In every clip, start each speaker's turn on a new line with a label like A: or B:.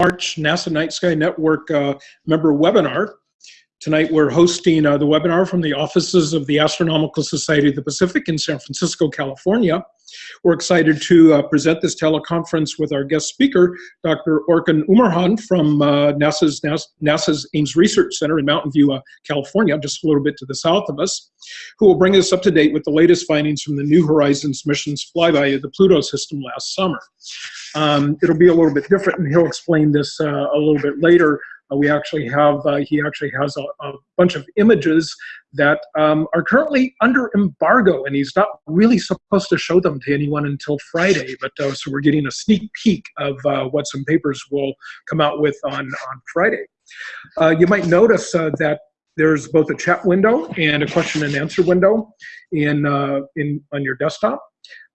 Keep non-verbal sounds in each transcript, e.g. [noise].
A: March NASA Night Sky Network uh, member webinar. Tonight we're hosting uh, the webinar from the offices of the Astronomical Society of the Pacific in San Francisco, California. We're excited to uh, present this teleconference with our guest speaker, Dr. Orkan Umurhan from uh, NASA's, NASA's Ames Research Center in Mountain View, uh, California, just a little bit to the south of us, who will bring us up to date with the latest findings from the New Horizons mission's flyby of the Pluto system last summer. Um, it'll be a little bit different, and he'll explain this uh, a little bit later. Uh, we actually have, uh, he actually has a, a, bunch of images that um, are currently under embargo, and he's not really supposed to show them to anyone until Friday. But uh, so we're getting a sneak peek of uh, what some papers will come out with on, on Friday. Uh, you might notice that there's both a chat window and a question and answer window in, in on your desktop.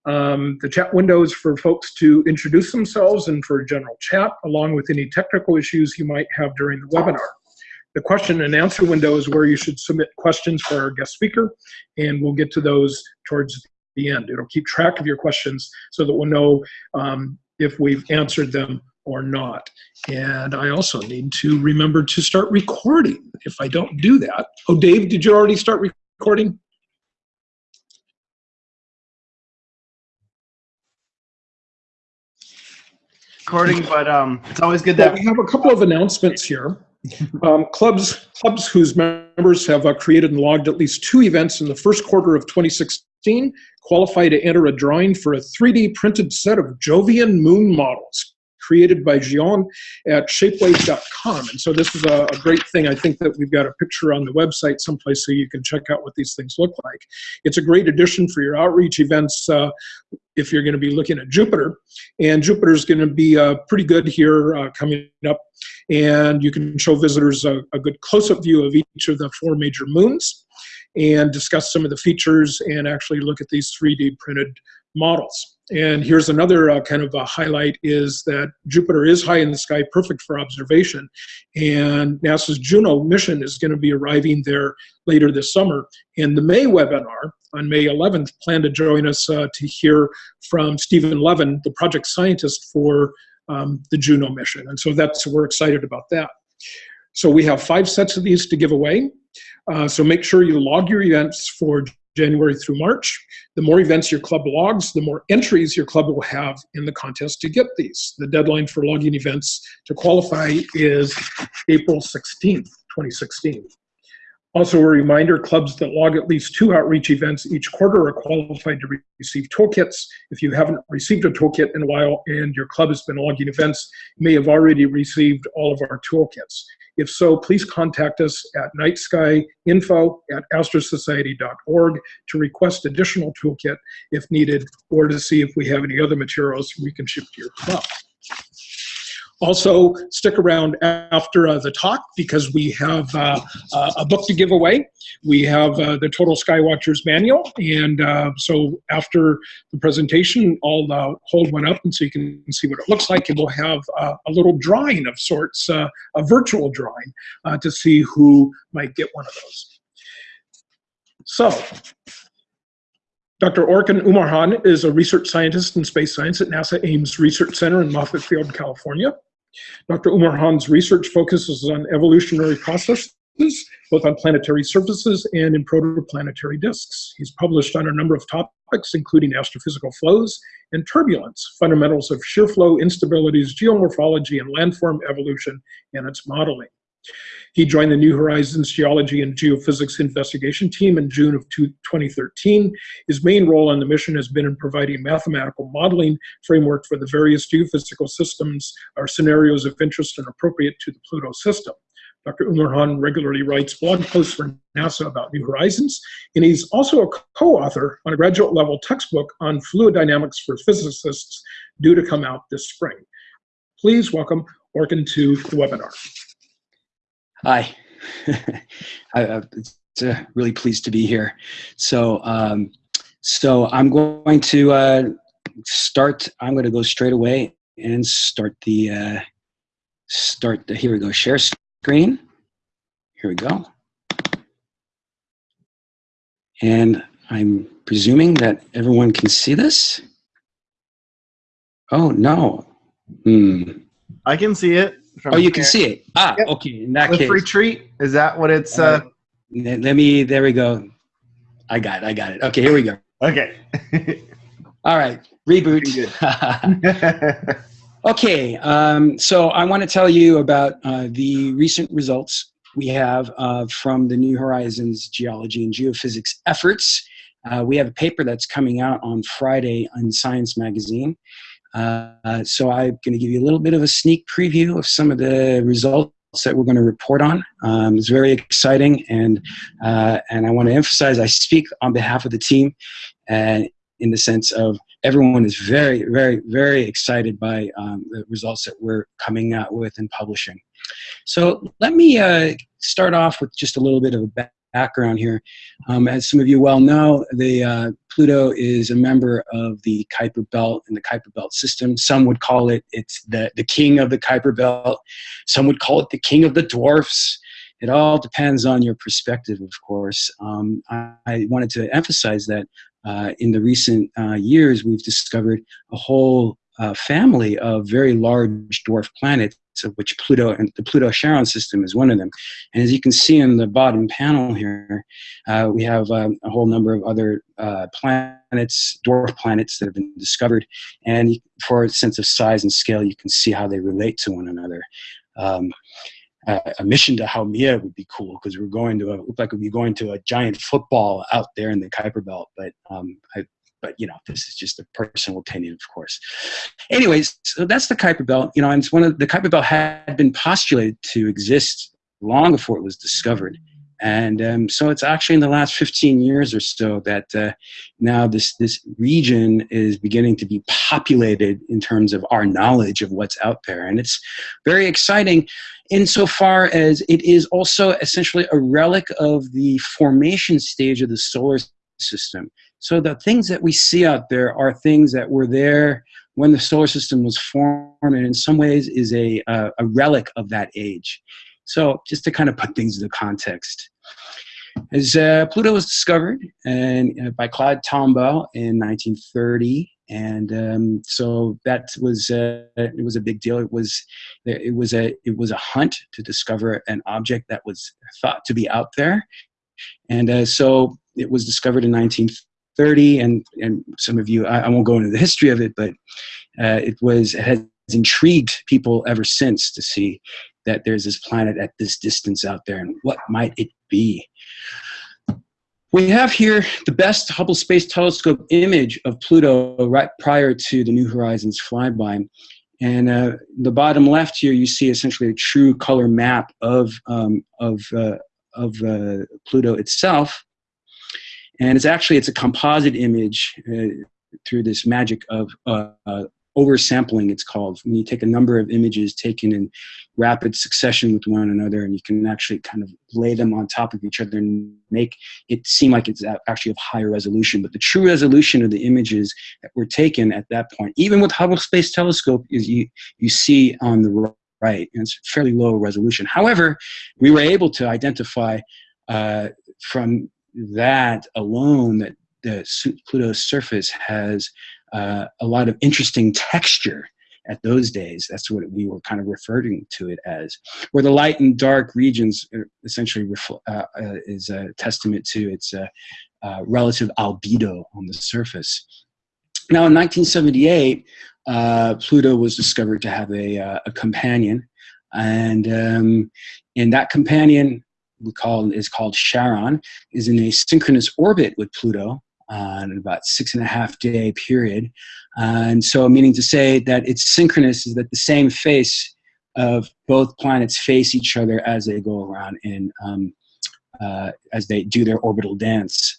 A: Um, the chat window is for folks to introduce themselves and for general chat, along with any technical issues you might have during the webinar. The question and answer window is where you should submit questions for our guest speaker, and we'll get to those towards the end. It'll keep track of your questions so that we'll know um, if we've answered them or not. And I also need to remember to start recording if I don't do that. Oh, Dave, did you already start recording?
B: Recording, [laughs] but um, it's always good that
A: we have a couple of announcements here. Um, clubs, clubs whose members have uh, created and logged at least two events in the first quarter of 2016 qualify to enter a drawing for a 3D printed set of Jovian moon models created by Jion at shapeways.com. And so this is a, a, great thing. I think that we've got a picture on the website someplace so you can check out what these things look like. It's a great addition for your outreach events uh, if you're going to be looking at Jupiter. And Jupiter is going to be uh, pretty good here uh, coming up. And you can show visitors a, a good close-up view of each of the four major moons and discuss some of the features and actually look at these 3D printed models. And here's another uh, kind of a highlight is that Jupiter is high in the sky, perfect for observation. And NASA's Juno mission is going to be arriving there later this summer. In the May webinar on May 11th, plan to join us uh, to hear from Stephen Levin, the project scientist for um, the Juno mission. And so that's, we're excited about that. So we have five sets of these to give away. Uh, so make sure you log your events for January through March. The more events your club logs, the more entries your club will have in the contest to get these. The deadline for logging events to qualify is April 16th, 2016. Also a reminder, clubs that log at least two outreach events each quarter are qualified to receive toolkits. If you haven't received a toolkit in a while and your club has been logging events, you may have already received all of our toolkits. If so, please contact us at nightskyinfo at astrosociety.org to request additional toolkit if needed or to see if we have any other materials we can ship to your club. Also, stick around after uh, the talk because we have uh, uh, a book to give away. We have uh, the Total Skywatchers Manual, and uh, so after the presentation, I'll hold one up and so you can see what it looks like, and we'll have a little drawing of sorts, a virtual drawing, to see who might get one of those. So, Dr. Orkan Umurhan is a research scientist in space science at NASA Ames Research Center in Moffett Field, California. Dr. Umurhan's research focuses on evolutionary processes, both on planetary surfaces and in protoplanetary disks. He's published on a number of topics, including astrophysical flows and turbulence, fundamentals of shear flow, instabilities, geomorphology, and landform evolution and its modeling. He joined the New Horizons Geology and Geophysics Investigation Team in June of 2013. His main role on the mission has been in providing mathematical modeling framework for the various geophysical systems or scenarios of interest and appropriate to the Pluto system. Dr. Umurhan regularly writes blog posts for NASA about New Horizons, and he's also a co-author on a graduate level textbook on fluid dynamics for physicists due to come out this spring. Please welcome Orkan to the webinar.
C: Hi. [laughs] I, uh, it's uh, really pleased to be here. So, um, so I'm going to uh, start. I'm going to go straight away and start the uh, start. The, here we go. Share screen. Here we go. And I'm presuming that everyone can see this. Oh no. Hmm.
B: I can see it.
C: Oh, you can see it. Ah,
B: Yep.
C: okay. In that
B: The
C: case,
B: retreat is that what it's? Uh,
C: let let me. There we go. I got it. I got it. Okay, here we go.
B: okay. [laughs]
C: All right, reboot. [laughs] Okay, um, so I want to tell you about uh, the recent results we have uh, from the New Horizons geology and geophysics efforts. Uh, we have a paper that's coming out on Friday in Science Magazine. Uh, so I'm going to give you a little bit of a sneak preview of some of the results that we're going to report on. Um, it's very exciting, and uh, and I want to emphasize I speak on behalf of the team, and in the sense of everyone is very, very, very excited by um, the results that we're coming out with and publishing. So let me uh, start off with just a little bit of a background here. Um, as some of you well know, the uh, Pluto is a member of the Kuiper Belt and the Kuiper Belt system. Some would call it it's the, the king of the Kuiper Belt. Some would call it the king of the dwarfs. It all depends on your perspective, of course. Um, I, I wanted to emphasize that uh, in the recent uh, years, we've discovered a whole uh, family of very large dwarf planets, of which Pluto and the Pluto-Charon system is one of them. And as you can see in the bottom panel here, uh, we have um, a whole number of other uh, planets, dwarf planets that have been discovered. And for a sense of size and scale, you can see how they relate to one another. Um, uh, a mission to Haumea would be cool because we're going to a, look like we'd be going to a giant football out there in the Kuiper Belt. But um, I, but you know, this is just a personal opinion, of course. Anyways, so that's the Kuiper Belt. You know, and it's one of the Kuiper Belt had been postulated to exist long before it was discovered. And um, so it's actually in the last 15 years or so that uh, now this, this region is beginning to be populated in terms of our knowledge of what's out there. And it's very exciting insofar as it is also essentially a relic of the formation stage of the solar system. So the things that we see out there are things that were there when the solar system was formed and in some ways is a, uh, a relic of that age. So just to kind of put things into context. As uh, Pluto was discovered and, uh, by Claude Tombaugh in 1930, and um, so that was uh, it was a big deal. It was it was a it was a hunt to discover an object that was thought to be out there, and uh, so it was discovered in 1930. And and some of you, I, I won't go into the history of it, but uh, it was it has intrigued people ever since to see that there's this planet at this distance out there, and what might it be? We have here the best Hubble Space Telescope image of Pluto right prior to the New Horizons flyby. And uh, the bottom left here, you see essentially a true color map of, um, of, uh, of uh, Pluto itself. And it's actually, it's a composite image uh, through this magic of uh, oversampling, it's called. When you take a number of images taken in rapid succession with one another, and you can actually kind of lay them on top of each other and make it seem like it's actually of higher resolution. But the true resolution of the images that were taken at that point, even with Hubble Space Telescope, is you, you see on the right, and it's fairly low resolution. However, we were able to identify uh, from that alone that the Pluto's surface has uh, a lot of interesting texture at those days. That's what we were kind of referring to it as. Where the light and dark regions essentially uh, uh, is a testament to its uh, uh, relative albedo on the surface. Now in 1978, uh, Pluto was discovered to have a, a companion. And, um, and that companion we call is called Charon, is in a synchronous orbit with Pluto uh, in about six and a half day period. Uh, and so meaning to say that it's synchronous is that the same face of both planets face each other as they go around in, um, uh, as they do their orbital dance.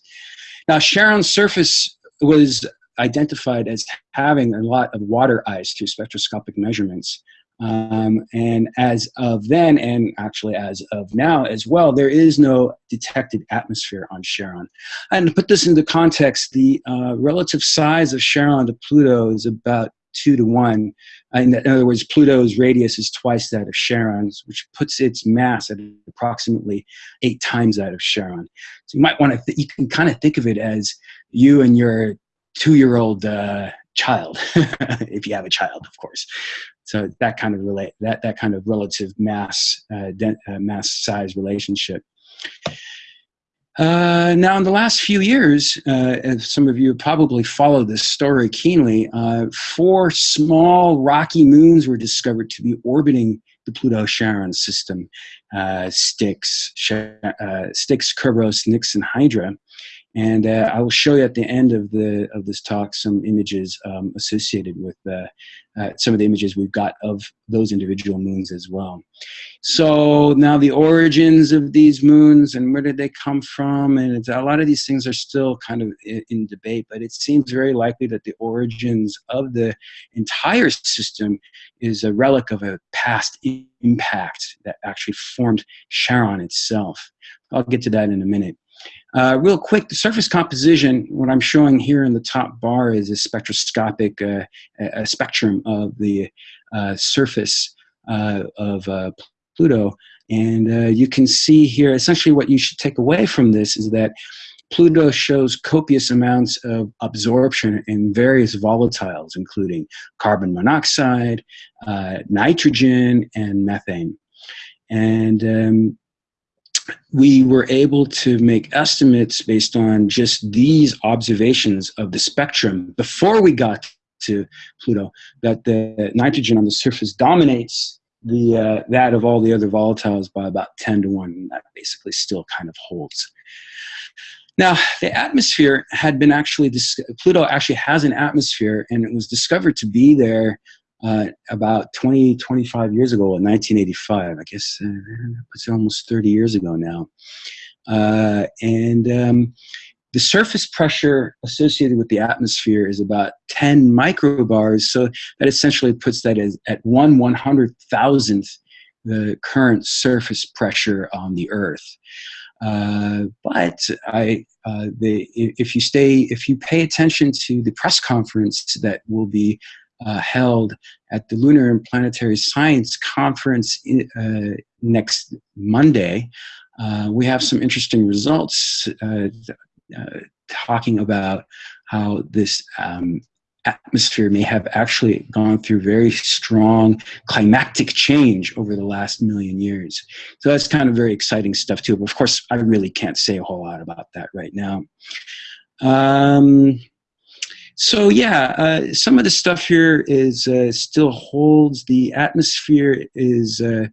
C: Now Charon's surface was identified as having a lot of water ice through spectroscopic measurements. Um, and as of then, and actually as of now as well, there is no detected atmosphere on Charon. And to put this into context, the uh, relative size of Charon to Pluto is about two to one. In other words, Pluto's radius is twice that of Charon's, which puts its mass at approximately eight times that of Charon. So you might want to, you can kind of think of it as you and your two-year-old uh, child, [laughs] if you have a child, of course. So that kind of relate that that kind of relative mass uh, uh, mass size relationship. Uh, now, in the last few years, uh, some of you probably followed this story keenly, uh, four small rocky moons were discovered to be orbiting the Pluto-Charon system, uh, Styx, Styx, Kerberos, Nix, and Hydra. And uh, I will show you at the end of the of this talk some images um, associated with uh, uh, some of the images we've got of those individual moons as well. So now the origins of these moons and where did they come from? And a lot of these things are still kind of in, in debate, but it seems very likely that the origins of the entire system is a relic of a past impact that actually formed Charon itself. I'll get to that in a minute. Uh, real quick, the surface composition, what I'm showing here in the top bar is a spectroscopic uh, a spectrum of the uh, surface uh, of uh, Pluto. And uh, you can see here, essentially what you should take away from this is that Pluto shows copious amounts of absorption in various volatiles, including carbon monoxide, nitrogen, and methane. And um, we were able to make estimates based on just these observations of the spectrum before we got to Pluto, that the nitrogen on the surface dominates the uh, that of all the other volatiles by about 10 to 1. And that basically still kind of holds. Now, the atmosphere had been actually, Pluto actually has an atmosphere and it was discovered to be there uh, about 20, 25 years ago in 1985. I guess uh, it's almost 30 years ago now. Uh, and um, the surface pressure associated with the atmosphere is about 10 microbars. So that essentially puts that as at one one hundred thousandth the current surface pressure on the Earth. Uh, but I, uh, the, if you stay, if you pay attention to the press conference that will be uh, held at the Lunar and Planetary Science Conference uh, next Monday. Uh, we have some interesting results uh, uh, talking about how this um, atmosphere may have actually gone through very strong climactic change over the last million years. So that's kind of very exciting stuff too. But of course, I really can't say a whole lot about that right now. Um, so yeah, uh, some of the stuff here is uh, still holds. The atmosphere is uh,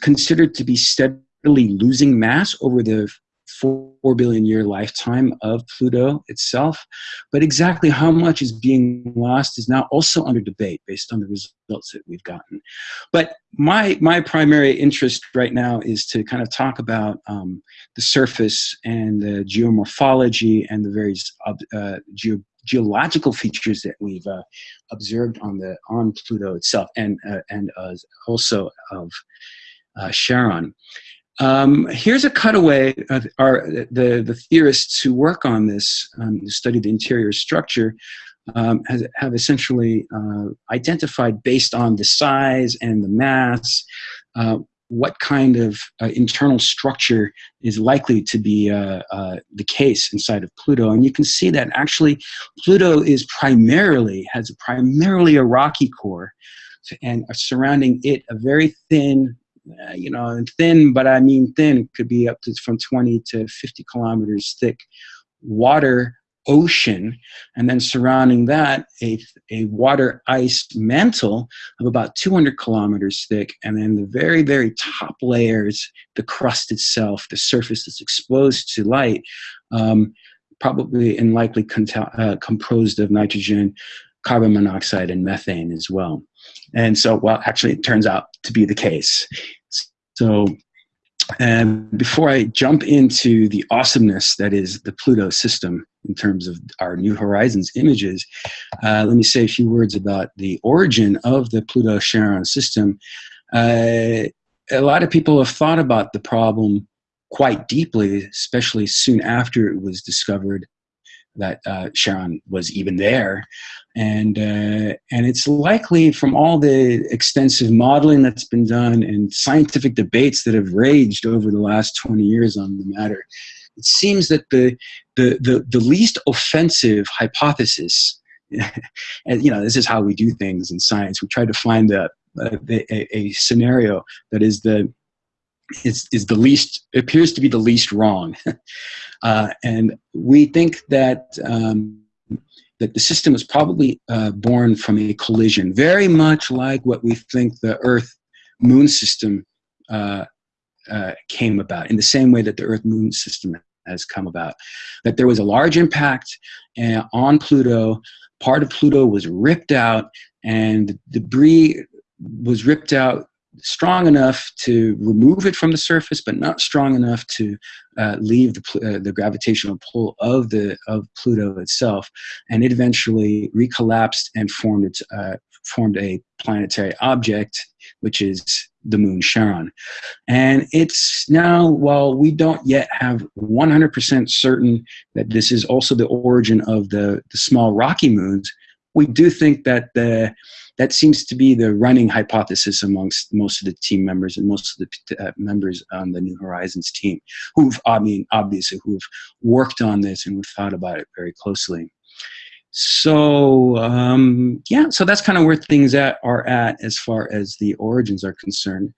C: considered to be steadily losing mass over the four billion year lifetime of Pluto itself. But exactly how much is being lost is now also under debate based on the results that we've gotten. But my, my primary interest right now is to kind of talk about um, the surface and the geomorphology and the various uh, geo geological features that we've uh, observed on the on Pluto itself, and uh, and uh, also of uh, Charon. Um, here's a cutaway of our the the theorists who work on this, um, who study the interior structure, um, has, have essentially uh, identified based on the size and the mass uh, what kind of uh, internal structure is likely to be uh, uh, the case inside of Pluto. And you can see that actually Pluto is primarily, has primarily a rocky core and surrounding it a very thin, uh, you know, thin, but I mean thin, could be up to from 20 to 50 kilometers thick water ocean, and then surrounding that, a, a water ice mantle of about 200 kilometers thick, and then the very, very top layers, the crust itself, the surface that's exposed to light, um, probably and likely uh, composed of nitrogen, carbon monoxide, and methane as well. And so, well, actually, it turns out to be the case. So and before I jump into the awesomeness that is the Pluto system in terms of our New Horizons images, uh, let me say a few words about the origin of the Pluto-Charon system. Uh, a lot of people have thought about the problem quite deeply, especially soon after it was discovered that uh, Charon was even there. And, uh, and it's likely from all the extensive modeling that's been done and scientific debates that have raged over the last 20 years on the matter, it seems that the, the, the, the least offensive hypothesis [laughs] and you know, this is how we do things in science. We try to find uh, the a, a scenario that is the is, is the least appears to be the least wrong [laughs] uh, and we think that um, that the system was probably uh, born from a collision very much like what we think the earth moon system uh, uh came about in the same way that the earth moon system has come about that there was a large impact uh, on pluto. Part of pluto was ripped out and the debris was ripped out strong enough to remove it from the surface, but not strong enough to uh, leave the, uh, the gravitational pull of the of Pluto itself, and it eventually recollapsed and formed its uh, formed a planetary object, which is the moon Charon. And it's now, while we don't yet have 100% certain that this is also the origin of the, the small rocky moons, we do think that the that seems to be the running hypothesis amongst most of the team members and most of the uh, members on the New Horizons team, who've, I mean, obviously, who've worked on this and who've thought about it very closely. So um, yeah, so that's kind of where things at, are at as far as the origins are concerned.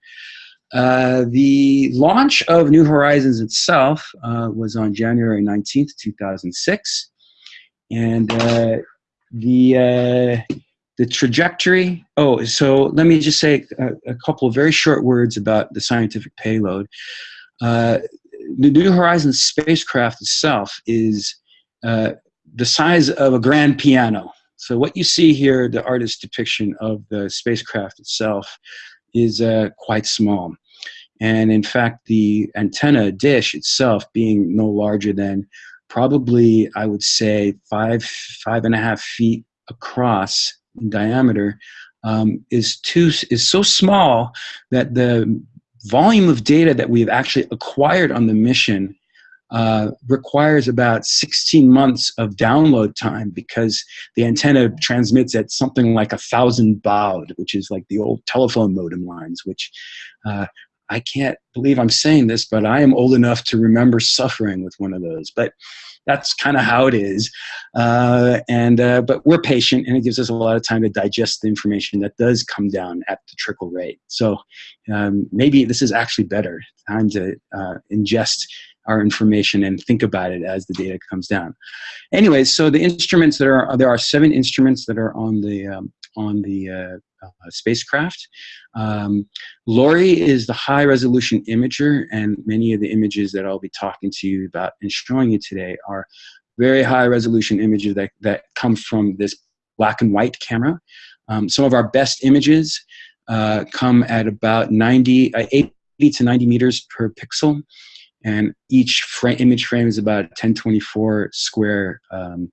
C: Uh, the launch of New Horizons itself uh, was on January 19th, 2006. And uh, the uh, the trajectory. Oh, so let me just say a, a couple of very short words about the scientific payload. Uh, the New Horizons spacecraft itself is uh, the size of a grand piano. So what you see here, the artist's depiction of the spacecraft itself, is uh, quite small. And in fact, the antenna dish itself being no larger than probably, I would say, five, five and a half feet across in diameter um, is too is so small that the volume of data that we've actually acquired on the mission uh, requires about 16 months of download time because the antenna transmits at something like a thousand baud, which is like the old telephone modem lines, which uh, I can't believe I'm saying this, but I am old enough to remember suffering with one of those. But that's kind of how it is. Uh, and uh, but we're patient, and it gives us a lot of time to digest the information that does come down at the trickle rate. So um, maybe this is actually better time to uh, ingest our information and think about it as the data comes down. Anyways, so the instruments that are there are seven instruments that are on the um, on the uh, uh, spacecraft. Um, LORRI is the high resolution imager, and many of the images that I'll be talking to you about and showing you today are very high resolution images that, that come from this black and white camera. Um, some of our best images uh, come at about 90, uh, 80 to 90 meters per pixel, and each image frame is about 1024 square um,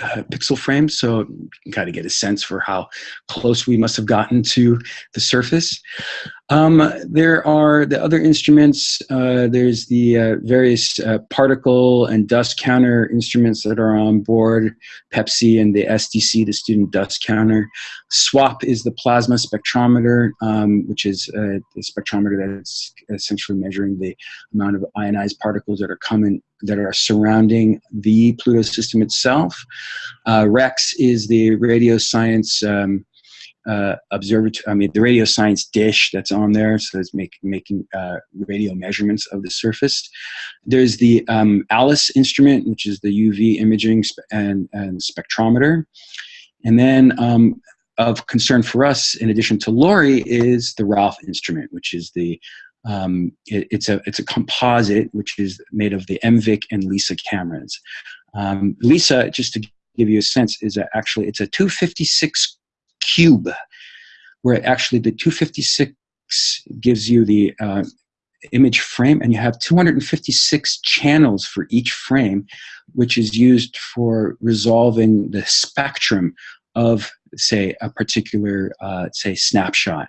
C: uh, pixel frame, so you can kind of get a sense for how close we must have gotten to the surface. Um, there are the other instruments. Uh, there's the uh, various uh, particle and dust counter instruments that are on board, PEPSSI and the SDC, the student dust counter. SWAP is the plasma spectrometer, um, which is a, a spectrometer that's essentially measuring the amount of ionized particles that are coming that are surrounding the Pluto system itself. Uh, REX is the radio science um, uh, observatory, I mean, the radio science dish that's on there, so it's make, making uh, radio measurements of the surface. There's the um, ALICE instrument, which is the UV imaging and, and, spectrometer. And then um, of concern for us, in addition to LORRI, is the RALPH instrument, which is the um, it, it's a it's a composite which is made of the MVIC and LEISA cameras. Um, LEISA, just to give you a sense, is a, actually it's a 256 cube, where actually the 256 gives you the uh, image frame and you have 256 channels for each frame, which is used for resolving the spectrum of, say, a particular, uh, say, snapshot.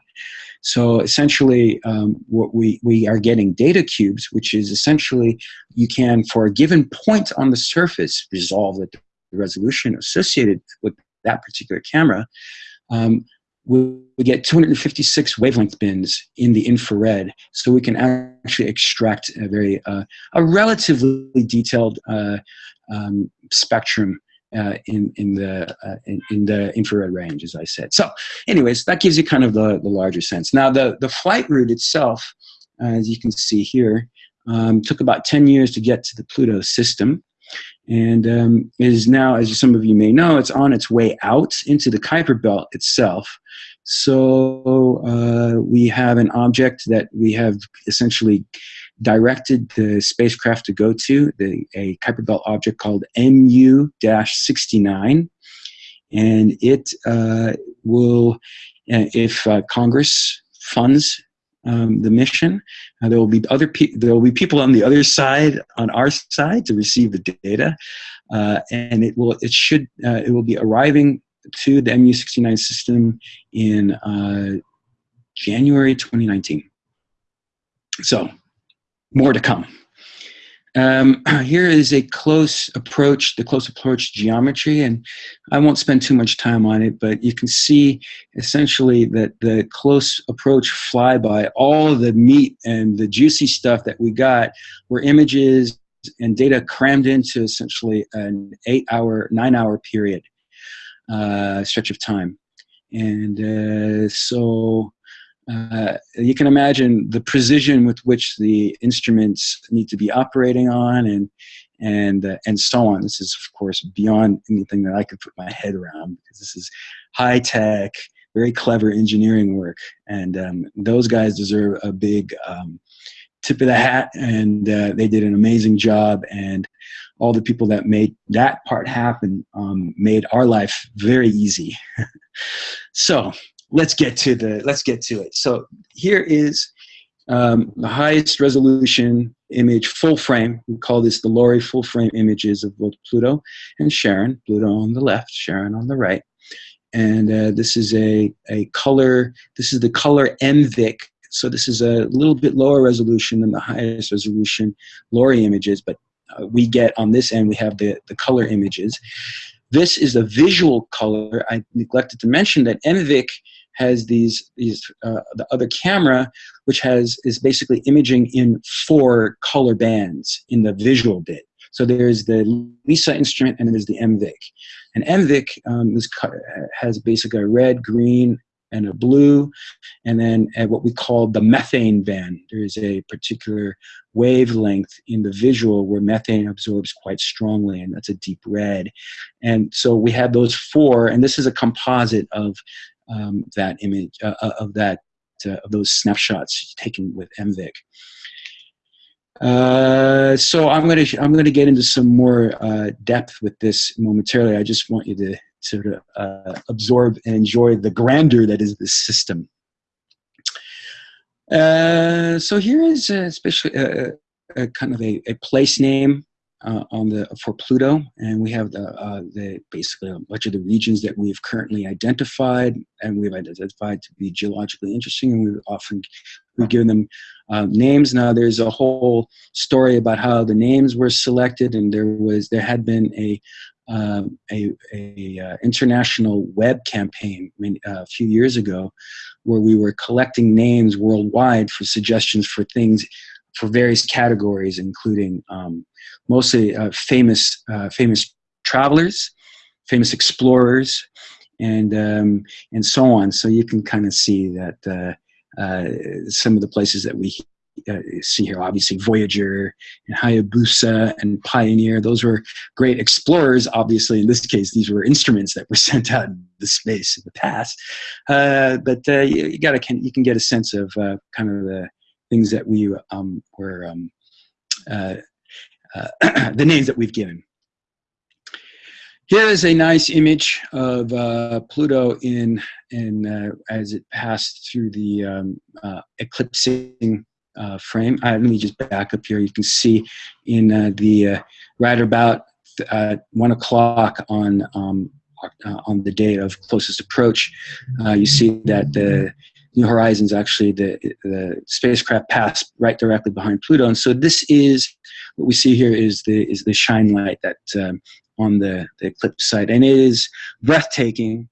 C: So essentially, um, what we, we are getting data cubes, which is essentially you can, for a given point on the surface, resolve the resolution associated with that particular camera um, we, get 256 wavelength bins in the infrared, so we can actually extract a very uh, a relatively detailed uh, um, spectrum uh, in in the uh, in, in, the infrared range, as I said. So, anyways, that gives you kind of the the larger sense. Now, the the flight route itself, as you can see here, um, took about 10 years to get to the Pluto system, and um, is now, as some of you may know, it's on its way out into the Kuiper Belt itself. So uh, we have an object that we have essentially directed the spacecraft to go to, the, a Kuiper Belt object called MU-69. And it uh, will, uh, if uh, Congress funds um, the mission, uh, there will be other there will be people on the other side, on our side, to receive the data, uh, and it will it should uh, it will be arriving to the MU69 system in January 2019. So, more to come. Um, [clears throat] here is a close approach, the close approach geometry, and I won't spend too much time on it, but you can see essentially that the close approach flyby, all the meat and the juicy stuff that we got were images and data crammed into essentially an eight hour, nine hour period uh, stretch of time. And uh, so uh, you can imagine the precision with which the instruments need to be operating on and and uh, and so on. This is of course beyond anything that I could put my head around because this is high tech, very clever engineering work, and um, those guys deserve a big um, tip of the hat, and uh, they did an amazing job. And all the people that made that part happen um, made our life very easy. [laughs] so let's get to the let's get to it. So here is um, the highest resolution image, full frame. We call this the LORRI full frame images of both Pluto and Charon. Pluto on the left, Charon on the right. And uh, this is a, a color, this is the color MVIC. So this is a little bit lower resolution than the highest resolution LORRI images, but uh, we get on this end, we have the, the color images. This is a visual color. I neglected to mention that MVIC has these, these uh, the other camera, which has is basically imaging in four color bands in the visual bit. So there's the LEISA instrument and there's the MVIC. And MVIC um, is, has basically a red, green, and a blue, and then at what we call the methane band. There's a particular wavelength in the visual where methane absorbs quite strongly, and that's a deep red. And so we have those four, and this is a composite of um, that image, uh, uh of that, uh, of those snapshots taken with MVIC. Uh, so I'm going to I'm going to get into some more uh, depth with this momentarily. I just want you to sort of uh, absorb and enjoy the grandeur that is this system. Uh, so here is especially a, a, kind of a, a place name uh, on the for Pluto, and we have the uh, the basically a bunch of the regions that we've currently identified, and we've identified to be geologically interesting, and we've often we've given them uh, names. Now there's a whole story about how the names were selected, and there was there had been a um, a, a uh, international web campaign uh, a few years ago where we were collecting names worldwide for suggestions for things for various categories including um, mostly uh, famous uh, famous travelers famous explorers and um, and so on so you can kind of see that uh, uh, some of the places that we uh, see here, obviously Voyager and Hayabusa and Pioneer. Those were great explorers. Obviously, in this case, these were instruments that were [laughs] sent out into space in the past. But you, you got can you can get a sense of kind of the things that we um, were um, uh, uh, [clears throat] the names that we've given. Here is a nice image of uh, Pluto in, in uh, as it passed through the um, uh, eclipsing uh, frame. Uh, let me just back up here. You can see in the right about one o'clock on um, on the day of closest approach, you see that the New Horizons actually the the spacecraft passed right directly behind Pluto, and so this is what we see here is the is the shine light that um, on the, the eclipse site, and it is breathtaking.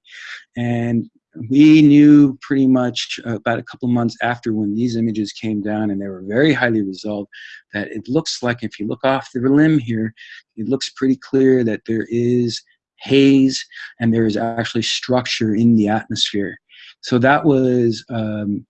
C: And we knew pretty much uh, about a couple months after when these images came down and they were very highly resolved that it looks like if you look off the limb here it looks pretty clear that there is haze, and there is actually structure in the atmosphere. So that was um,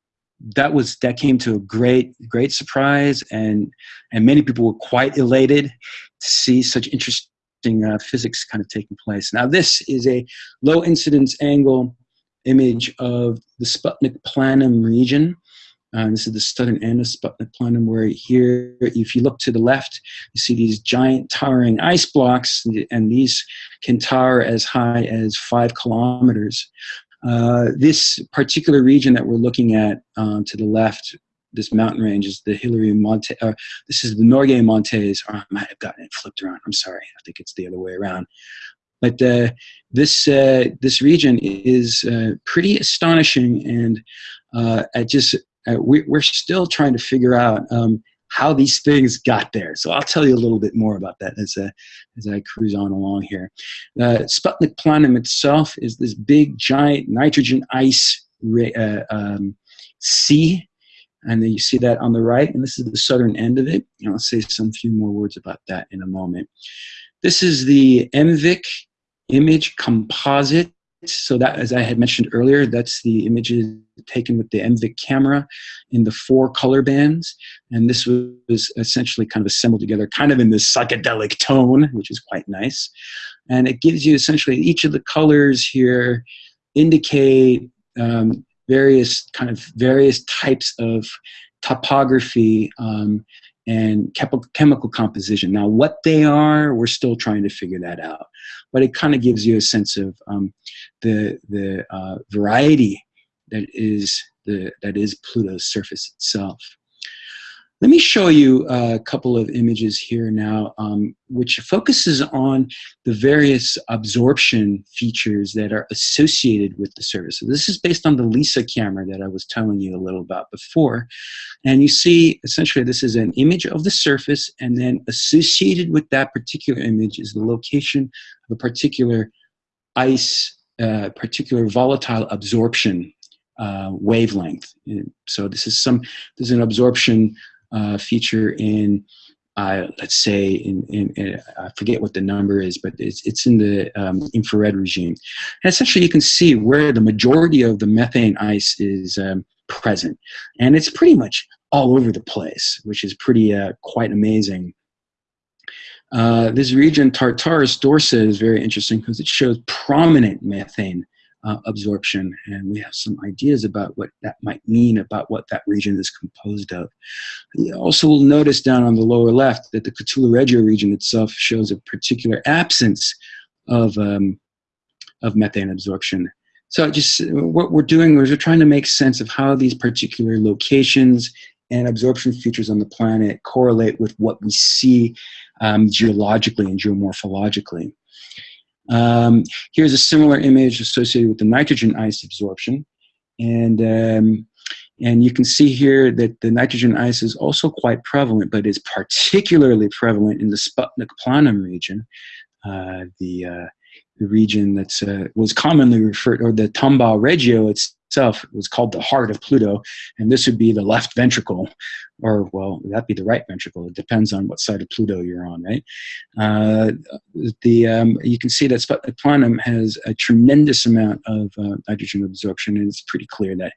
C: that was that came to a great great surprise, and and many people were quite elated to see such interesting uh, physics kind of taking place. Now this is a low incidence angle image of the Sputnik Planum region. Uh, this is the southern end of Sputnik Planum, where here, if you look to the left, you see these giant towering ice blocks, and these can tower as high as five kilometers. Uh, this particular region that we're looking at um, to the left, this mountain range is the Hillary Monte, uh, this is the Norgay Montes, or I might have gotten it flipped around, I'm sorry, I think it's the other way around. But uh, this, uh, this region is uh, pretty astonishing and I just, we, are still trying to figure out um, how these things got there. So I'll tell you a little bit more about that as, uh, as I cruise on along here. Uh, Sputnik Planum itself is this big, giant nitrogen ice uh, um, sea. And then you see that on the right, and this is the southern end of it. And I'll say some few more words about that in a moment. This is the MVIC image composite. So that, as I had mentioned earlier, that's the images taken with the MVIC camera in the four color bands. And this was essentially kind of assembled together, kind of in this psychedelic tone, which is quite nice. And it gives you essentially each of the colors here indicate um, various kind of various types of topography um, and chemical composition. Now, what they are, we're still trying to figure that out. But it kind of gives you a sense of um, the, the uh, variety that is, the, that is Pluto's surface itself. Let me show you a couple of images here now, um, which focuses on the various absorption features that are associated with the surface. So this is based on the LEISA camera that I was telling you a little about before. And you see, essentially, this is an image of the surface, and then associated with that particular image is the location of a particular ice, uh, particular volatile absorption uh, wavelength. So this is some, there's an absorption uh, feature in, uh, let's say, in, in, in, I forget what the number is, but it's, it's in the um, infrared regime. And essentially you can see where the majority of the methane ice is um, present. And it's pretty much all over the place, which is pretty uh, quite amazing. Uh, this region, Tartarus dorsa, is very interesting because it shows prominent methane uh, absorption, and we have some ideas about what that might mean about what that region is composed of. You also will notice down on the lower left that the Cthulhu Regio region itself shows a particular absence of, um, of methane absorption. So just what we're doing is we're trying to make sense of how these particular locations and absorption features on the planet correlate with what we see um, geologically and geomorphologically. Um, here's a similar image associated with the nitrogen ice absorption. And, um, and you can see here that the nitrogen ice is also quite prevalent, but is particularly prevalent in the Sputnik Planum region, uh, the, uh, the region that uh, was commonly referred, or the Tombaugh Regio itself was called the heart of Pluto, and this would be the left ventricle, or well, that'd be the right ventricle. It depends on what side of Pluto you're on, right? Uh, the um, you can see that Planum has a tremendous amount of uh, nitrogen absorption, and it's pretty clear that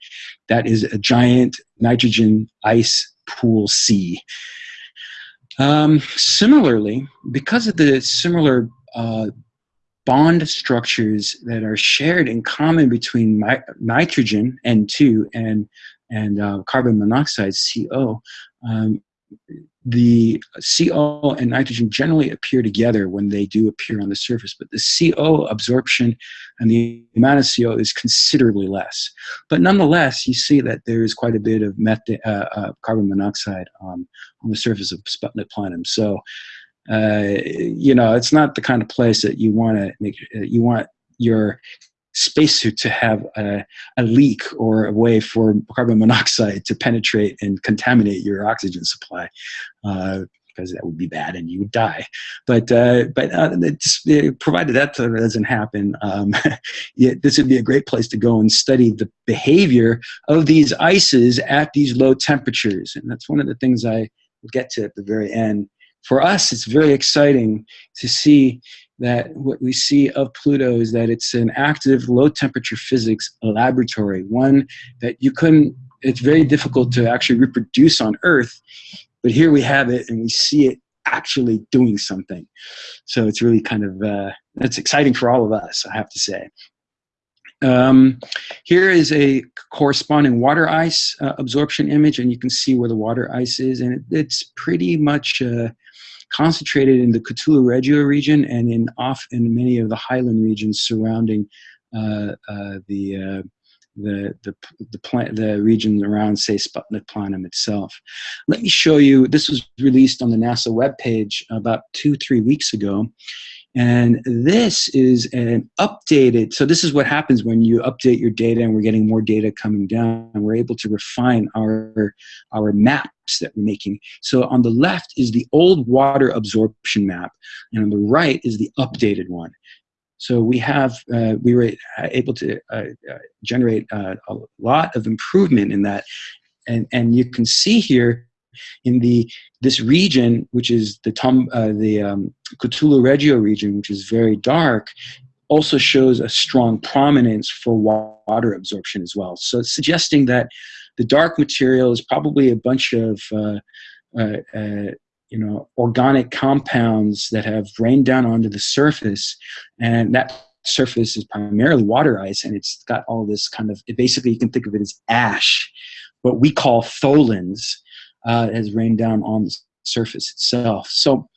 C: that is a giant nitrogen ice pool sea. Um, similarly, because of the similar uh, bond structures that are shared in common between nitrogen, N2, and, and uh, carbon monoxide, CO, um, the CO and nitrogen generally appear together when they do appear on the surface, but the CO absorption and the amount of CO is considerably less. But nonetheless, you see that there is quite a bit of uh, uh, carbon monoxide um, on the surface of Sputnik Planum. So uh, you know, it's not the kind of place that you want to make, uh, you want your spacesuit to have a, a, leak or a way for carbon monoxide to penetrate and contaminate your oxygen supply. Uh, because that would be bad and you would die. But uh, but uh, provided that doesn't happen, um, [laughs] this would be a great place to go and study the behavior of these ices at these low temperatures. And that's one of the things I will get to at the very end for us, it's very exciting to see that what we see of Pluto is that it's an active low temperature physics laboratory, one that you couldn't, it's very difficult to actually reproduce on Earth, but here we have it and we see it actually doing something. So it's really kind of, uh, that's exciting for all of us, I have to say. Um, here is a corresponding water ice uh, absorption image, and you can see where the water ice is, and it, it's pretty much uh, concentrated in the Cthulhu Regio region and in off in many of the highland regions surrounding uh, uh the uh, the the the, plant, the region around say Sputnik Planum itself. Let me show you. This was released on the NASA webpage about two three weeks ago, and this is an updated, so this is what happens when you update your data and we're getting more data coming down. And we're able to refine our, our maps that we're making. So on the left is the old water absorption map, and on the right is the updated one. So we have, uh, we were able to uh, uh, generate uh, a lot of improvement in that. And, and you can see here in the this region, which is the Tom, uh, the um, Cthulhu Regio region, which is very dark, also shows a strong prominence for water absorption as well. So it's suggesting that the dark material is probably a bunch of uh, uh, uh, you know organic compounds that have rained down onto the surface, and that surface is primarily water ice, and it's got all this kind of. Basically, you can think of it as ash, what we call tholins uh, has rained down on the surface itself. So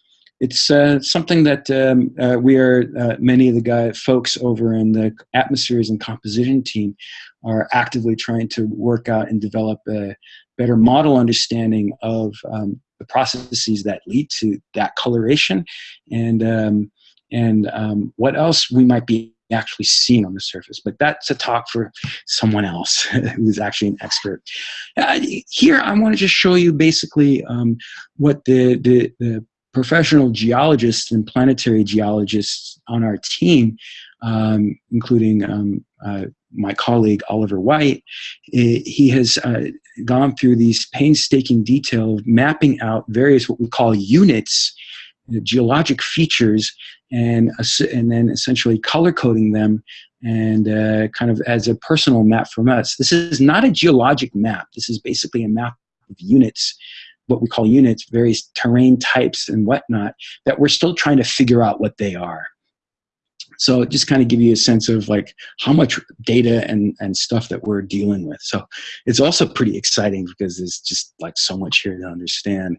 C: it's uh, something that um, uh, we are, uh, many of the guy, folks over in the atmospheres and composition team are actively trying to work out and develop a better model understanding of um, the processes that lead to that coloration and, um, and um, what else we might be actually seen on the surface. But that's a talk for someone else [laughs] who's actually an expert. Uh, here, I want to just show you basically um, what the, the, the, professional geologists and planetary geologists on our team, um, including um, uh, my colleague Oliver White, he has uh, gone through these painstaking detail of mapping out various what we call units geologic features and, and then essentially color coding them and uh, kind of as a personal map from us. This is not a geologic map. This is basically a map of units, what we call units, various terrain types and whatnot, that we're still trying to figure out what they are. So just kind of give you a sense of like how much data and, and stuff that we're dealing with. So it's also pretty exciting because there's just like so much here to understand.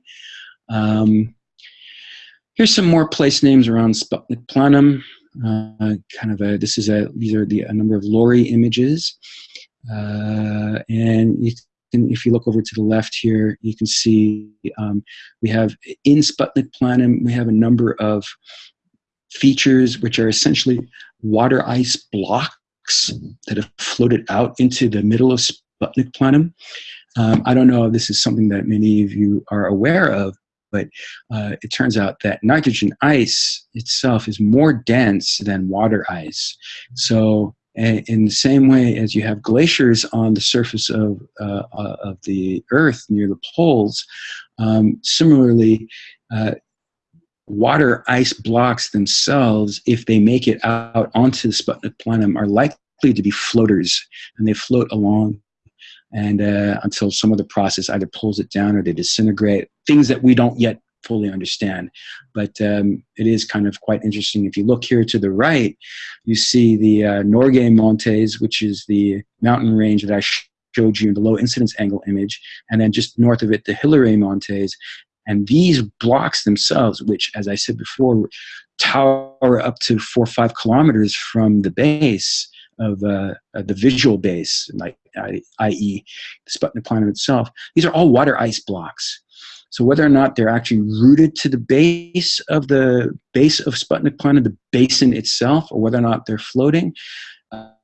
C: Um, Here's some more place names around Sputnik Planum. Uh, kind of a, this is a, these are the, a number of LORRI images. Uh, and you can, if you look over to the left here, you can see um, we have in Sputnik Planum, we have a number of features which are essentially water ice blocks that have floated out into the middle of Sputnik Planum. Um, I don't know if this is something that many of you are aware of, but uh, it turns out that nitrogen ice itself is more dense than water ice. So in the same way as you have glaciers on the surface of, uh, uh, of the Earth near the poles, um, similarly, uh, water ice blocks themselves, if they make it out onto the Sputnik Planum, are likely to be floaters, and they float along and uh, until some of the process either pulls it down or they disintegrate, things that we don't yet fully understand. But um, it is kind of quite interesting. If you look here to the right, you see the uh, Norgay Montes, which is the mountain range that I showed you in the low incidence angle image, and then just north of it, the hillary Montes. And these blocks themselves, which, as I said before, tower up to four or five kilometers from the base, of uh, uh, the visual base, like i.e. the Sputnik Planum itself, these are all water ice blocks. So whether or not they're actually rooted to the base of the base of Sputnik Planum, the basin itself, or whether or not they're floating,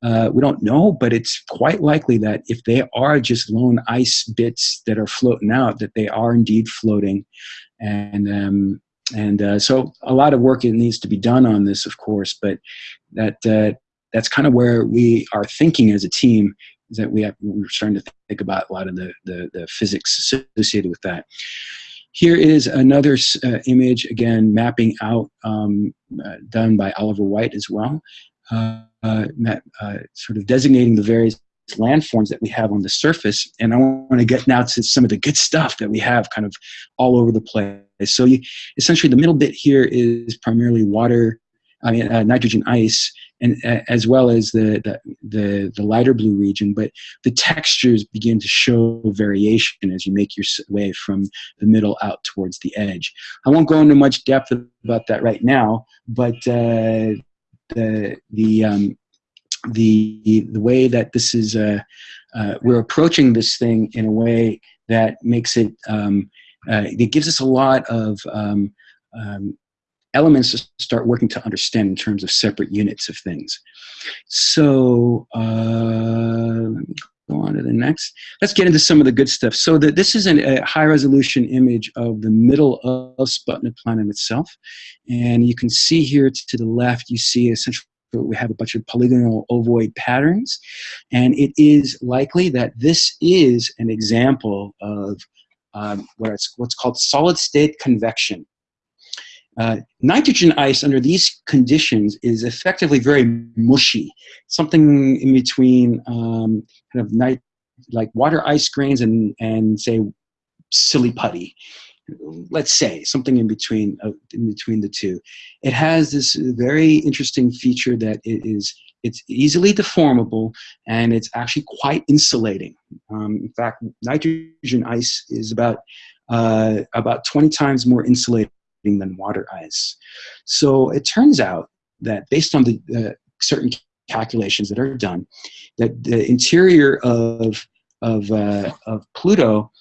C: uh, we don't know, but it's quite likely that if they are just lone ice bits that are floating out, that they are indeed floating. And um, and uh, so a lot of work needs to be done on this, of course, but that uh, that's kind of where we are thinking as a team is that we have, we're starting to think about a lot of the, the, the physics associated with that. here is another uh, image, again, mapping out, um, uh, done by Oliver White as well, uh, uh, sort of designating the various landforms that we have on the surface. And I want to get now to some of the good stuff that we have kind of all over the place. So you, essentially the middle bit here is primarily water, I mean, uh, nitrogen ice, and uh, as well as the, the, the the lighter blue region. But the textures begin to show variation as you make your way from the middle out towards the edge. I won't go into much depth about that right now, but uh, the the um, the the way that this is uh, uh, we're approaching this thing in a way that makes it um, uh, it gives us a lot of um, um, elements to start working to understand in terms of separate units of things. So uh, let me go on to the next. Let's get into some of the good stuff. So the, this is an, a high resolution image of the middle of Sputnik Planum itself. And you can see here to the left, you see essentially we have a bunch of polygonal ovoid patterns. And it is likely that this is an example of um, what's, what's called solid state convection. Uh, nitrogen ice under these conditions is effectively very mushy, something in between um, kind of night, like water ice grains and, and say silly putty. Let's say something in between uh, in between the two. It has this very interesting feature that it is it's easily deformable and it's actually quite insulating. Um, in fact, nitrogen ice is about uh, about 20 times more insulating than water ice. So it turns out that based on the certain calculations that are done, that the interior of of, uh, of Pluto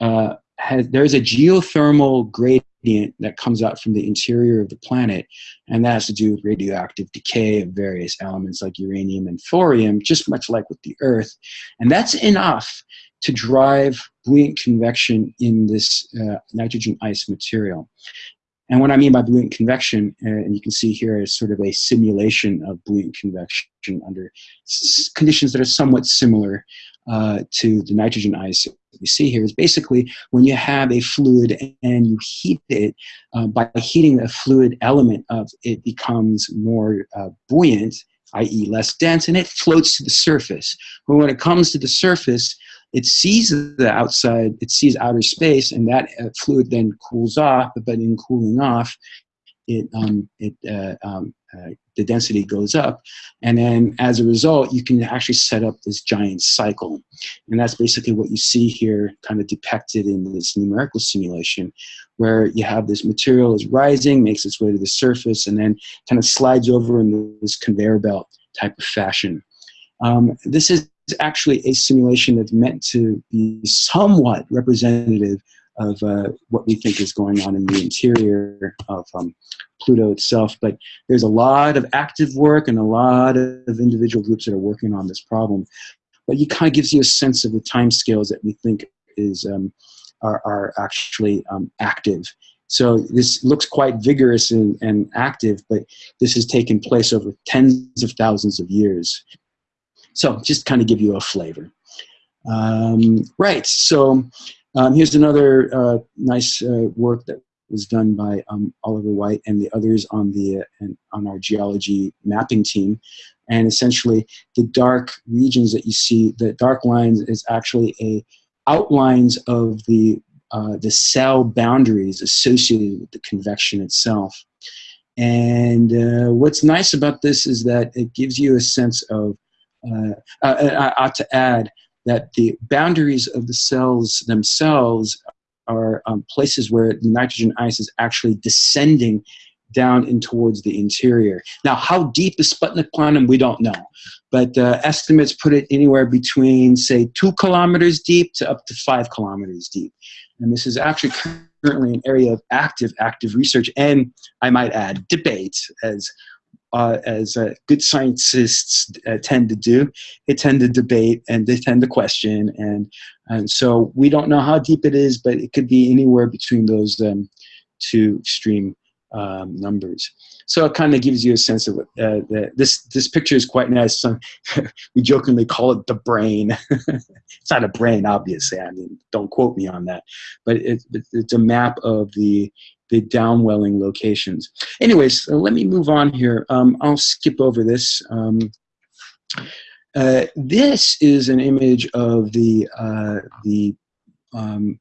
C: uh, has there's a geothermal gradient that comes out from the interior of the planet, and that has to do with radioactive decay of various elements like uranium and thorium, just much like with the Earth, and that's enough to drive buoyant convection in this uh, nitrogen ice material. And what I mean by buoyant convection, uh, and you can see here is sort of a simulation of buoyant convection under conditions that are somewhat similar uh, to the nitrogen ice we see here is basically when you have a fluid and you heat it, uh, by heating the fluid element of it becomes more uh, buoyant, i.e. less dense, and it floats to the surface. But when it comes to the surface, it sees the outside, it sees outer space, and that uh, fluid then cools off, but in cooling off, it, um, it uh, um, uh, the density goes up. And then as a result, you can actually set up this giant cycle. And that's basically what you see here kind of depicted in this numerical simulation, where you have this material is rising, makes its way to the surface, and then kind of slides over in this conveyor belt type of fashion. Um, this is actually a simulation that's meant to be somewhat representative of uh, what we think is going on in the interior of um, Pluto itself. But there's a lot of active work and a lot of individual groups that are working on this problem. But it kind of gives you a sense of the time scales that we think is um, are, are actually um, active. So this looks quite vigorous and, and active, but this has taken place over tens of thousands of years. So just kind of give you a flavor. Um, right, so um, here's another uh, nice uh, work that was done by um, Oliver White and the others on the uh, on our geology mapping team. And essentially, the dark regions that you see, the dark lines is actually a outlines of the uh, the cell boundaries associated with the convection itself. And uh, what's nice about this is that it gives you a sense of I ought to add that the boundaries of the cells themselves are um, places where the nitrogen ice is actually descending down in towards the interior. Now, how deep is Sputnik Planum? We don't know. But uh, estimates put it anywhere between, say, two kilometers deep to up to five kilometers deep. And this is actually currently an area of active, active research and, I might add, debate as uh, as uh, good scientists uh, tend to do. They tend to debate and they tend to question. And, and so we don't know how deep it is, but it could be anywhere between those um, two extreme um, numbers. So it kind of gives you a sense of what uh, this this picture is quite nice. [laughs] We jokingly call it the brain. [laughs] it's not a brain, obviously. I mean, don't quote me on that, but it, it's a map of the the downwelling locations. Anyways, so let me move on here. Um, I'll skip over this. Um, uh, this is an image of the uh, the um,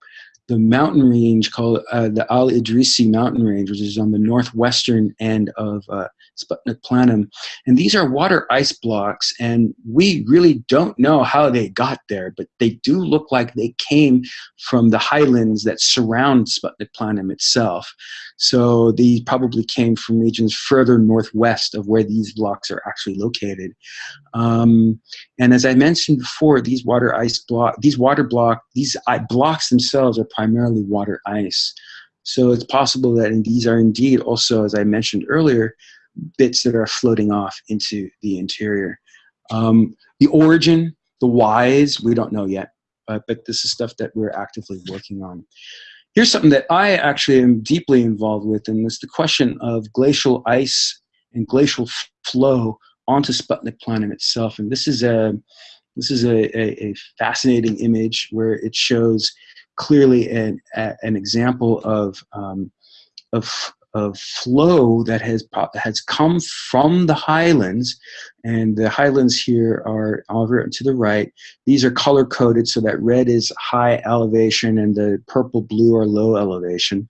C: the mountain range called uh, the Al Idrisi mountain range, which is on the northwestern end of uh, Sputnik Planum. And these are water ice blocks, and we really don't know how they got there, but they do look like they came from the highlands that surround Sputnik Planum itself. So these probably came from regions further northwest of where these blocks are actually located. Um, and as I mentioned before, these water ice block, these water block, these blocks themselves are primarily water ice. So it's possible that these are indeed also, as I mentioned earlier, bits that are floating off into the interior. Um, the origin, the whys, we don't know yet, uh, but this is stuff that we're actively working on. Here's something that I actually am deeply involved with, and it's the question of glacial ice and glacial flow onto Sputnik Planum itself. And this is a this is a, a, a fascinating image where it shows clearly an, a, an example of um, of of flow that has has come from the highlands, and the highlands here are over to the right. These are color coded so that red is high elevation and the purple blue are low elevation.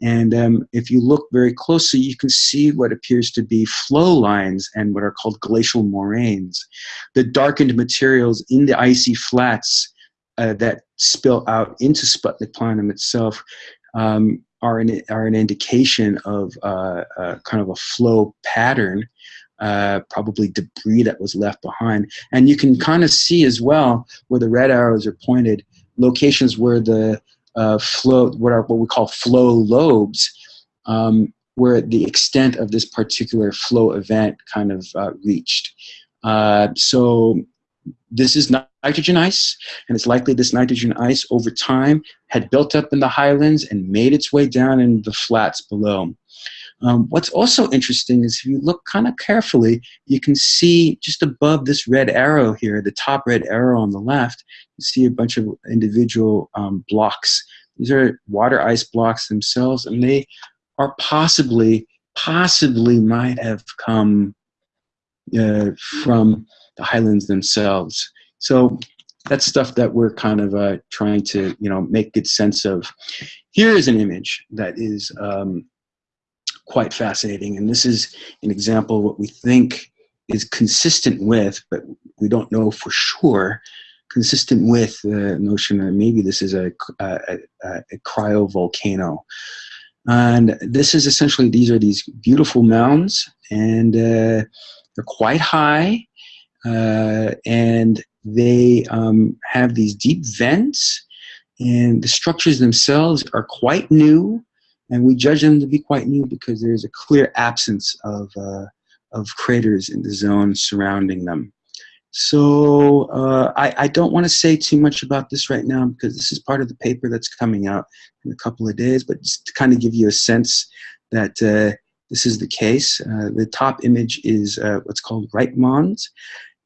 C: And um, if you look very closely, you can see what appears to be flow lines and what are called glacial moraines. The darkened materials in the icy flats uh, that spill out into Sputnik Planum itself um, are an, are an indication of uh, uh, kind of a flow pattern, uh, probably debris that was left behind. And you can kind of see as well where the red arrows are pointed, locations where the uh, flow, what are what we call flow lobes, um, where the extent of this particular flow event kind of uh, reached. Uh, so this is nitrogen ice, and it's likely this nitrogen ice over time had built up in the highlands and made its way down in the flats below. Um, what's also interesting is if you look kind of carefully, you can see just above this red arrow here, the top red arrow on the left, you see a bunch of individual um, blocks. These are water ice blocks themselves, and they are possibly, possibly might have come uh, from the highlands themselves. So that's stuff that we're kind of uh, trying to, you know, make good sense of. Here is an image that is um, quite fascinating, and this is an example of what we think is consistent with, but we don't know for sure, consistent with the notion that maybe this is a, a, a, a cryovolcano. And this is essentially, these are these beautiful mounds, and uh, they're quite high, uh, and they um, have these deep vents, and the structures themselves are quite new, and we judge them to be quite new because there's a clear absence of, uh, of craters in the zone surrounding them. So uh, I, I, don't want to say too much about this right now because this is part of the paper that's coming out in a couple of days, but just to kind of give you a sense that uh, this is the case. Uh, the top image is uh, what's called Wright Mons,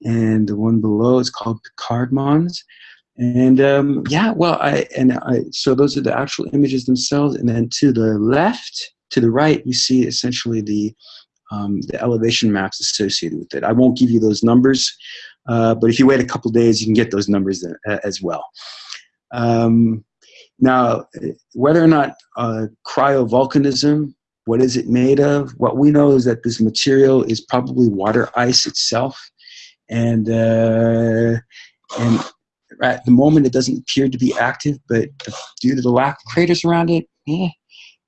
C: and the one below is called Picard Mons. And um, yeah, well, I and I so those are the actual images themselves, and then to the left, to the right, you see essentially the um, the elevation maps associated with it. I won't give you those numbers, uh, but if you wait a couple days, you can get those numbers uh, as well. Um, now, whether or not uh, cryovolcanism, what is it made of? What we know is that this material is probably water ice itself and uh, and at the moment it doesn't appear to be active, but due to the lack of craters around it, eh,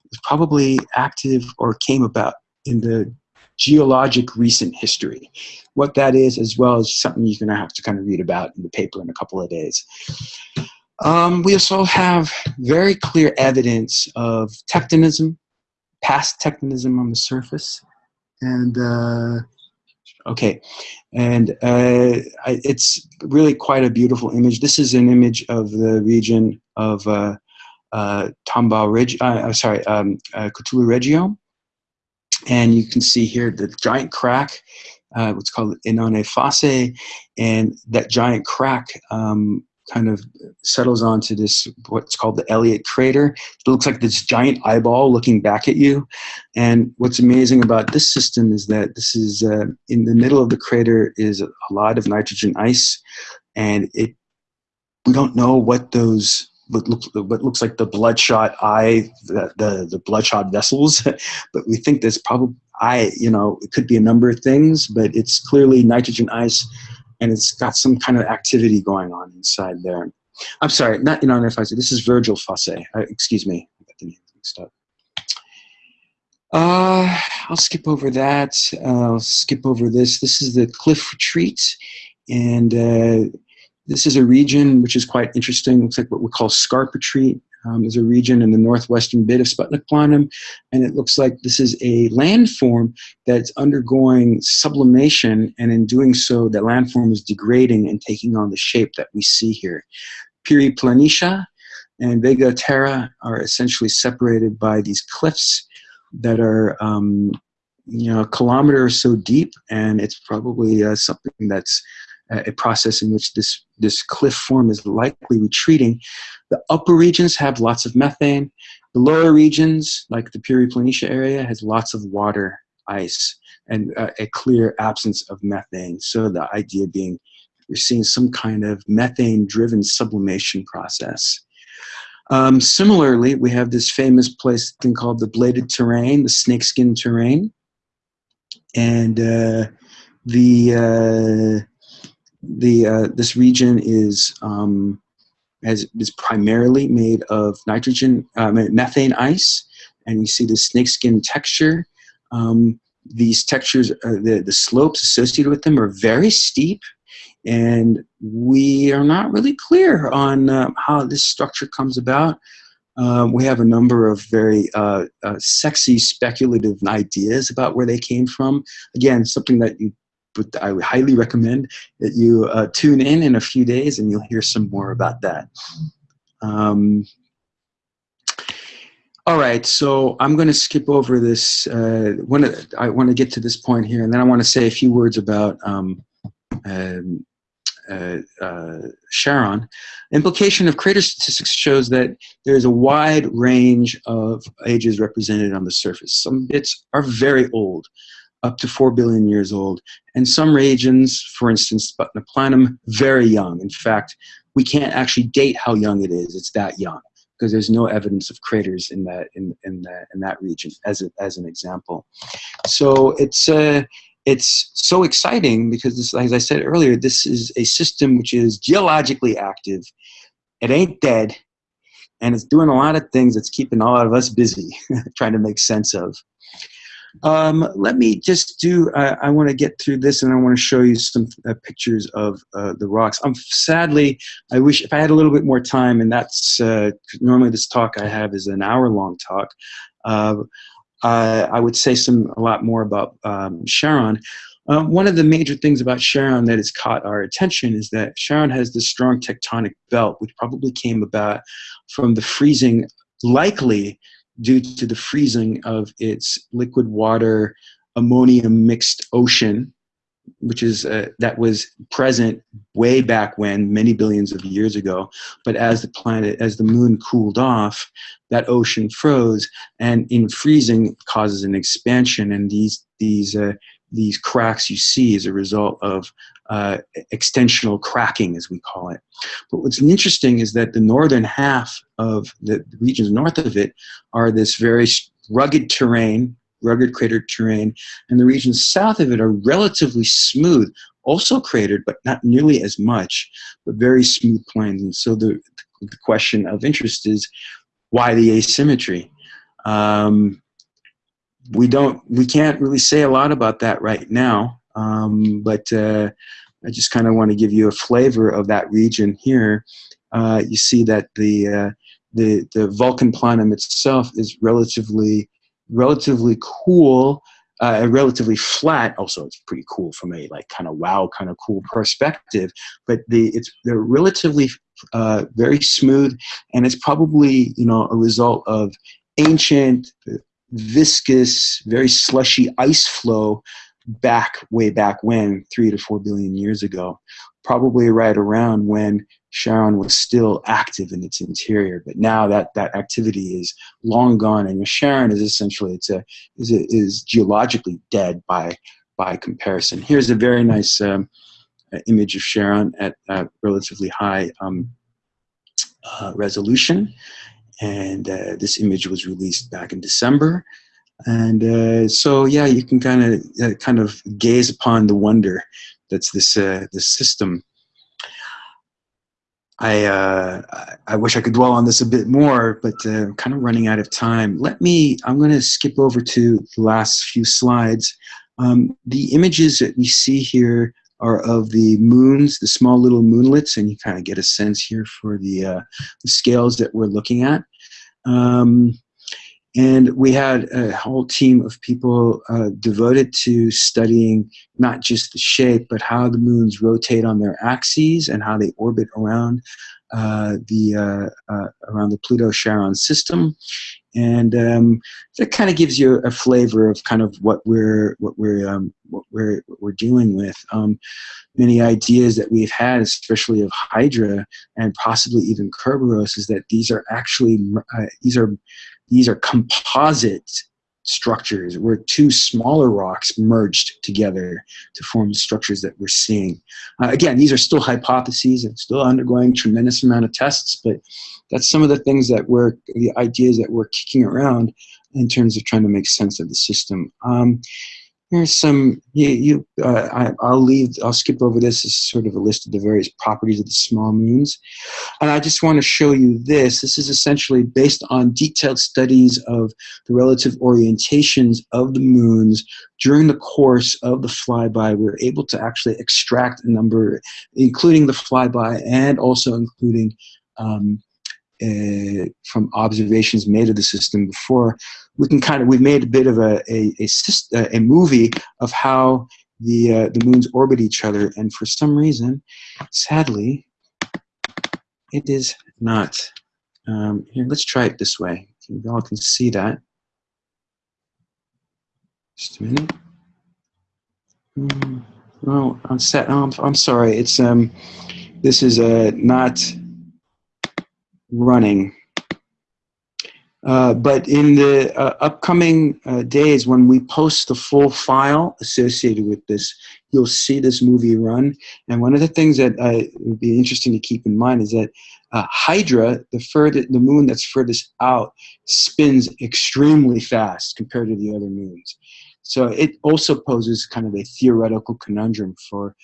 C: it's probably active or came about in the geologic recent history. What that is, as well as something you're going to have to kind of read about in the paper in a couple of days. Um, we also have very clear evidence of tectonism, past tectonism on the surface, and uh, Okay, and uh, I, it's really quite a beautiful image. This is an image of the region of uh, uh, uh, sorry, um, uh, Cthulhu Regio. and you can see here the giant crack, uh, what's called Inanna Fossa, and that giant crack um, kind of settles onto this what's called the Elliot crater. It looks like this giant eyeball looking back at you. And what's amazing about this system is that this is uh, in the middle of the crater is a lot of nitrogen ice, and it we don't know what those what looks what looks like the bloodshot eye the the, the bloodshot vessels, [laughs] but we think there's probably I you know it could be a number of things, but it's clearly nitrogen ice and it's got some kind of activity going on inside there. I'm sorry, not Inanna Fossa. This is Virgil Fossae. Uh, excuse me, I got the name mixed up. Uh, I'll skip over that. I'll skip over this. This is the Cliff Retreat, and uh, this is a region which is quite interesting. Looks like what we call Scarp Retreat. Um, there's a region in the northwestern bit of Sputnik Planum, and it looks like this is a landform that's undergoing sublimation, and in doing so, the landform is degrading and taking on the shape that we see here. Piri Planitia and Vega Terra are essentially separated by these cliffs that are um, you know, a kilometer or so deep, and it's probably uh, something that's a process in which this, this cliff form is likely retreating. The upper regions have lots of methane. The lower regions, like the Planitia area, has lots of water, ice, and uh, a clear absence of methane. So the idea being you're seeing some kind of methane-driven sublimation process. Um, similarly, we have this famous place thing called the bladed terrain, the snakeskin terrain. And uh, the uh, the uh, this region is um, has, is primarily made of nitrogen uh, methane ice, and you see the snakeskin texture. Um, these textures, uh, the the slopes associated with them are very steep, and we are not really clear on uh, how this structure comes about. Um, we have a number of very uh, uh, sexy speculative ideas about where they came from. Again, something that you but I would highly recommend that you uh, tune in in a few days and you'll hear some more about that. Um, all right, so I'm going to skip over this. Uh, when I want to get to this point here, and then I want to say a few words about um, um, uh, uh, Charon. Implication of crater statistics shows that there is a wide range of ages represented on the surface. Some bits are very old, up to 4 billion years old. And some regions, for instance, Planum, very young. In fact, we can't actually date how young it is. It's that young because there's no evidence of craters in that in in that in that region as a, as an example. So it's uh, it's so exciting because this, as I said earlier, this is a system which is geologically active. It ain't dead, and it's doing a lot of things that's keeping a lot of us busy [laughs] trying to make sense of. Um, let me just do, uh, I want to get through this and I want to show you some uh, pictures of uh, the rocks. I'm um, sadly, I wish if I had a little bit more time, and that's, uh, normally this talk I have is an hour long talk, uh, I would say some a lot more about um, Charon. Um, one of the major things about Charon that has caught our attention is that Charon has this strong tectonic belt, which probably came about from the freezing, likely due to the freezing of its liquid water ammonium mixed ocean, which is uh, that was present way back when, many billions of years ago. But as the planet, as the moon cooled off, that ocean froze, and in freezing causes an expansion, and these these uh, these cracks you see as a result of uh, extensional cracking, as we call it. But what's interesting is that the northern half of the regions north of it are this very rugged terrain, rugged cratered terrain, and the regions south of it are relatively smooth, also cratered, but not nearly as much, but very smooth plains. And so the, the question of interest is, why the asymmetry? Um, we don't, we can't really say a lot about that right now. Um, but uh, I just kind of want to give you a flavor of that region here. Uh, you see that the, uh, the, the Vulcan planum itself is relatively, relatively cool, uh, relatively flat. Also, it's pretty cool from a like kind of wow, kind of cool perspective. But the it's they're relatively uh, very smooth, and it's probably you know a result of ancient viscous, very slushy ice flow back way back when, three to four billion years ago, probably right around when Charon was still active in its interior. But now that that activity is long gone, and Charon is essentially it's a is a, is geologically dead by by comparison. Here's a very nice um, image of Charon at, at relatively high um, uh, resolution. And uh, this image was released back in December. And uh, so, yeah, you can kind of uh, kind of gaze upon the wonder that's this uh, this system. I uh, I wish I could dwell on this a bit more, but I'm kind of running out of time. Let me. I'm going to skip over to the last few slides. Um, the images that we see here are of the moons, the small little moonlets, and you kind of get a sense here for the, uh, the scales that we're looking at. Um, and we had a whole team of people uh, devoted to studying not just the shape, but how the moons rotate on their axes and how they orbit around uh, the uh, uh around the Pluto-Charon system and um, that kind of gives you a flavor of kind of what we're what we're um, what we're what we're dealing with. Um, many ideas that we've had, especially of Hydra and possibly even Kerberos, is that these are actually uh, these are these are composite structures where two smaller rocks merged together to form the structures that we're seeing. Uh, again, these are still hypotheses and still undergoing tremendous amount of tests, but that's some of the things that we're, the ideas that we're kicking around in terms of trying to make sense of the system. Um, Here's some, you, you uh, I, will leave, I'll skip over this. Is sort of a list of the various properties of the small moons. And I just want to show you this. This is essentially based on detailed studies of the relative orientations of the moons during the course of the flyby. We we're able to actually extract a number, including the flyby and also including um, uh, from observations made of the system before, we can kind of we've made a bit of a a, a, a movie of how the uh, the moons orbit each other, and for some reason, sadly, it is not. Um, here, let's try it this way. You all can see that. Just a minute. Mm, no, I'm set. Oh, I'm, I'm sorry. It's um, this is uh, not running. Uh, but in the uh, upcoming uh, days, when we post the full file associated with this, you'll see this movie run. And one of the things that uh, would be interesting to keep in mind is that uh, Hydra, the further the moon that's furthest out, spins extremely fast compared to the other moons. So it also poses kind of a theoretical conundrum for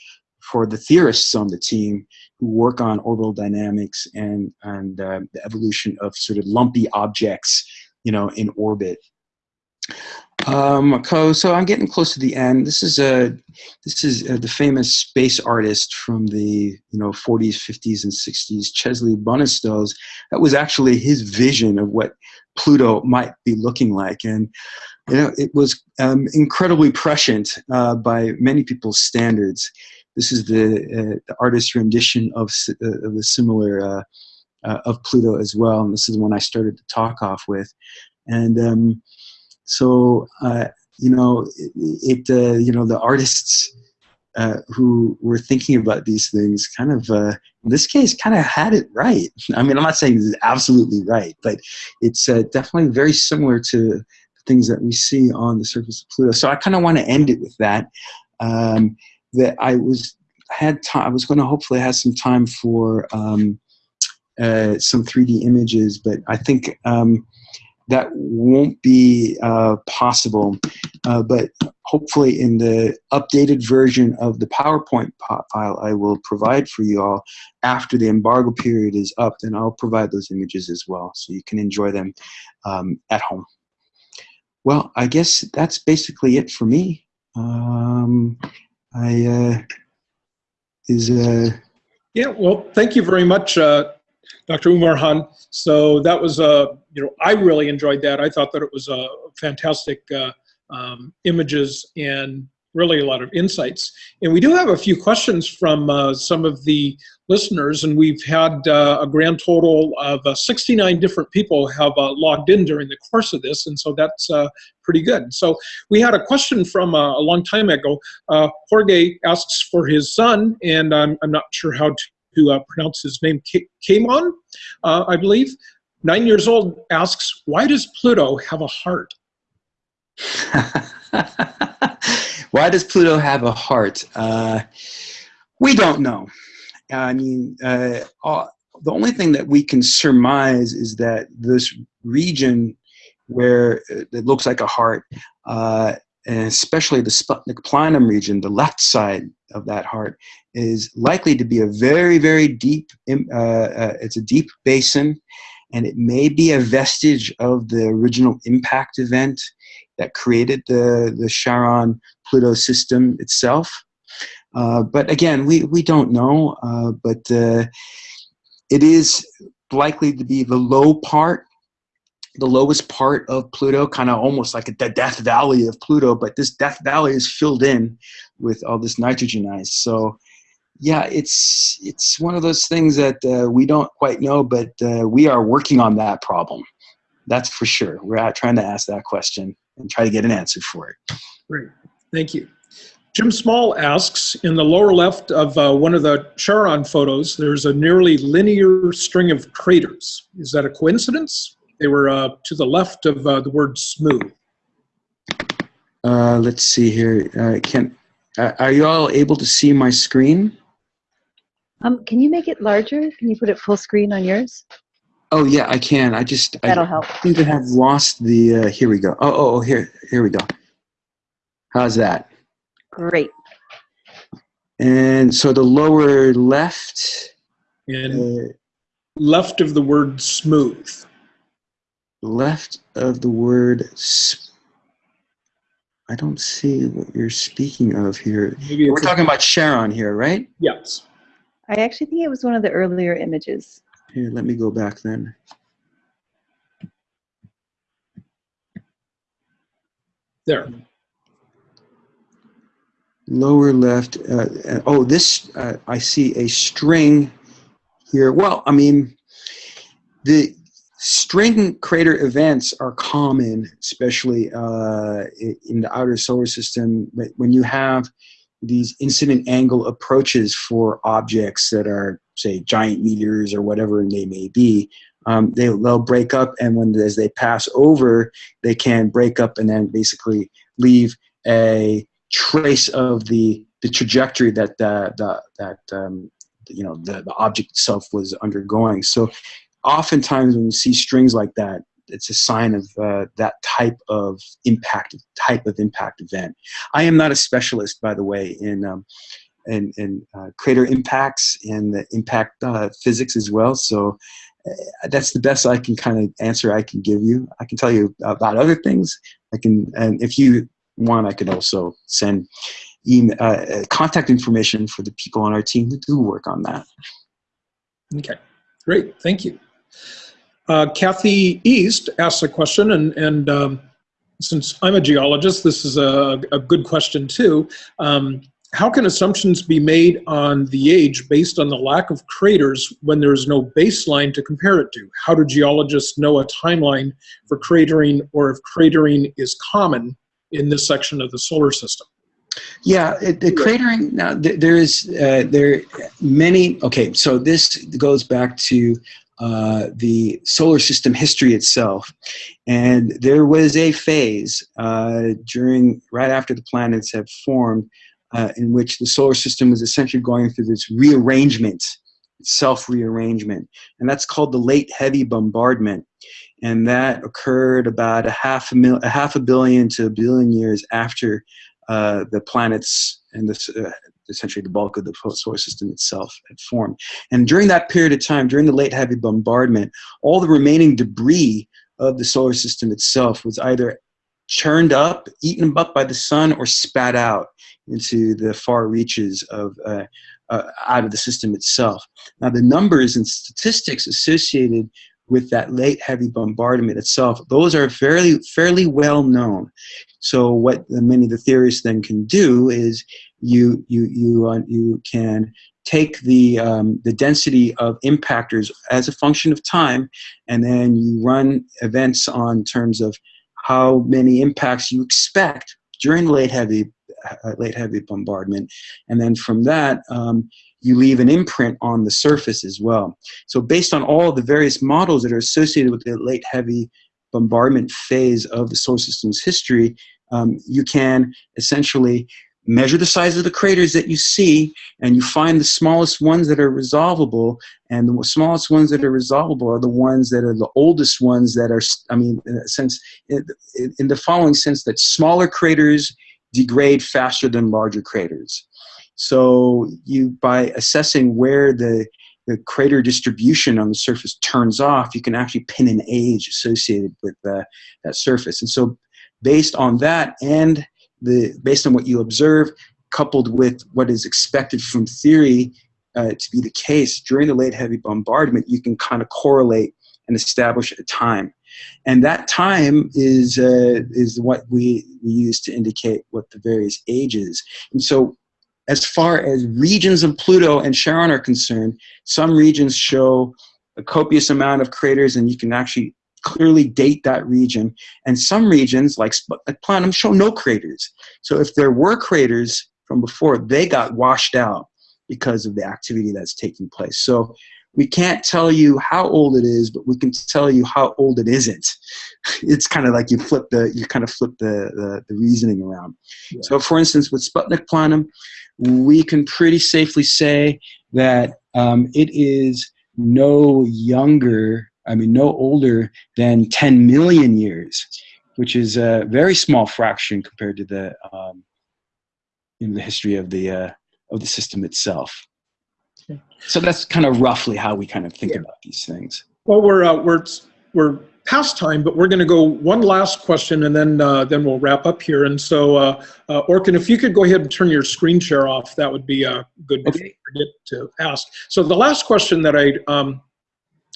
C: for the theorists on the team who work on orbital dynamics and, and uh, the evolution of sort of lumpy objects, you know, in orbit. Um, so I'm getting close to the end. This is a this is a, the famous space artist from the you know 40s, 50s, and 60s, Chesley Bonestell's. That was actually his vision of what Pluto might be looking like, and you know it was um, incredibly prescient uh, by many people's standards. This is the, uh, the artist's rendition of, uh, of the similar uh, of Pluto as well. And this is the one I started to talk off with. And um, so, you know, it, it you know, the artists uh, who were thinking about these things kind of, uh, in this case, kind of had it right. [laughs] I mean, I'm not saying it's absolutely right, but it's uh, definitely very similar to things that we see on the surface of Pluto. So I kind of want to end it with that. Um, that I was had time. I was going to hopefully have some time for um, uh, some 3D images, but I think um, that won't be uh, possible. Uh, but hopefully, in the updated version of the PowerPoint file, I will provide for you all after the embargo period is up. Then I'll provide those images as well, so you can enjoy them um, at home. Well, I guess that's basically it for me. Um, I uh, is uh,
A: yeah. Well, thank you very much, uh, Dr. Umurhan. So that was uh, you know I really enjoyed that. I thought that it was a uh, fantastic uh, um, images and really a lot of insights. And we do have a few questions from uh, some of the listeners, and we've had uh, a grand total of uh, 69 different people have uh, logged in during the course of this, and so that's uh, pretty good. So we had a question from uh, a long time ago. Jorge asks for his son, and I'm, I'm not sure how to, pronounce his name, Kamon, I believe. Nine years old asks, why does Pluto have a heart? [laughs]
C: Why does Pluto have a heart? Uh, we don't know. I mean, uh, all, the only thing that we can surmise is that this region where it looks like a heart, uh, and especially the Sputnik Planum region, the left side of that heart, is likely to be a very, very deep, uh, uh, it's a deep basin, and it may be a vestige of the original impact event that created the, the Charon Pluto system itself. Uh, but again, we, we don't know, uh, but uh, it is likely to be the low part, the lowest part of Pluto, kind of almost like the Death Valley of Pluto, but this Death Valley is filled in with all this nitrogen ice. So yeah, it's, it's one of those things that uh, we don't quite know, but uh, we are working on that problem. That's for sure. We're trying to ask that question and try to get an answer for it.
A: Great, thank you. Jim Small asks, in the lower left of uh, one of the Charon photos, there's a nearly linear string of craters. Is that a coincidence? They were uh, to the left of uh, the word smooth.
C: Uh, let's see here. Uh, can uh, Are you all able to see my screen?
D: Um, can you make it larger? Can you put it full screen on yours?
C: Oh yeah, I can. I just
D: That'll
C: I
D: help.
C: seem to have lost the. Uh, here we go. Oh, oh, oh, here, here we go. How's that?
D: Great.
C: And so the lower left,
A: And
C: uh,
A: left of the word smooth.
C: left of the word. I don't see what you're speaking of here.
A: Maybe
C: We're
A: it's a-
C: talking about Charon here, right?
A: yes.
D: I actually think it was one of the earlier images.
C: Here, let me go back then.
A: There.
C: lower left. Uh, uh, oh, this, uh, I see a string here. Well, I mean, the string crater events are common, especially uh, in the outer solar system. But When you have these incident angle approaches for objects that are, say, giant meteors or whatever they may be, um, they, they'll break up, and when as they pass over, they can break up and then basically leave a trace of the the trajectory that the, the that um, you know the, the object itself was undergoing. So oftentimes when you see strings like that, it's a sign of uh, that type of impact type of impact event. I am not a specialist, by the way, in um, in, in uh, crater impacts and the impact uh, physics as well. So uh, that's the best I can kind of answer I can give you. I can tell you about other things. I can, and if you want, I could also send email, uh, contact information for the people on our team who do work on that.
A: Okay, great, thank you. Uh, Kathy East asks a question, and, and um, since I'm a geologist, this is a, a good question too. Um, how can assumptions be made on the age based on the lack of craters when there is no baseline to compare it to? How do geologists know a timeline for cratering or if cratering is common in this section of the solar system?
C: Yeah, the cratering now there is uh, there many. Okay, so this goes back to uh, the solar system history itself, and there was a phase uh, during right after the planets have formed, uh, in which the solar system was essentially going through this rearrangement, self rearrangement, and that's called the late heavy bombardment, and that occurred about a half a mil, a half a billion to a billion years after uh, the planets and this, uh, essentially the bulk of the solar system itself had formed. And during that period of time, during the late heavy bombardment, all the remaining debris of the solar system itself was either churned up, eaten up by the sun, or spat out into the far reaches of uh, uh, out of the system itself. Now, the numbers and statistics associated with that late heavy bombardment itself, those are fairly fairly well known. So what many of the theorists then can do is you you you uh, you can take the um, the density of impactors as a function of time, and then you run events on terms of how many impacts you expect during late heavy uh, late heavy bombardment, and then from that um, you leave an imprint on the surface as well. So based on all the various models that are associated with the late heavy bombardment phase of the solar system's history, um, you can essentially measure the size of the craters that you see and you find the smallest ones that are resolvable and the smallest ones that are resolvable are the ones that are the oldest ones that are i mean in sense in the following sense that smaller craters degrade faster than larger craters so you, by assessing where the, the crater distribution on the surface turns off, you can actually pin an age associated with uh, that surface. And so based on that and the, based on what you observe, coupled with what is expected from theory uh, to be the case during the late heavy bombardment, you can kind of correlate and establish a time. And that time is, uh, is what we, we use to indicate what the various ages. And so as far as regions of Pluto and Charon are concerned, some regions show a copious amount of craters and you can actually clearly date that region. And some regions, like, like Planum, show no craters. So if there were craters from before, they got washed out because of the activity that's taking place. So we can't tell you how old it is, but we can tell you how old it isn't. [laughs] It's kind of like you flip the, you kind of flip the, the, the reasoning around. Yeah. So for instance, with Sputnik Planum, we can pretty safely say that um, it is no younger, I mean, no older than 10 million years, which is a very small fraction compared to the, um, in the history of the, uh, of the system itself. So that's kind of roughly how we kind of think yeah. about these things.
A: Well, we're, uh, we're, we're past time, but we're going to go one last question and then uh, then we'll wrap up here. And so, uh, uh, Orkan, if you could go ahead and turn your screen share off, that would be a good okay. forget to ask. So the last question that I um,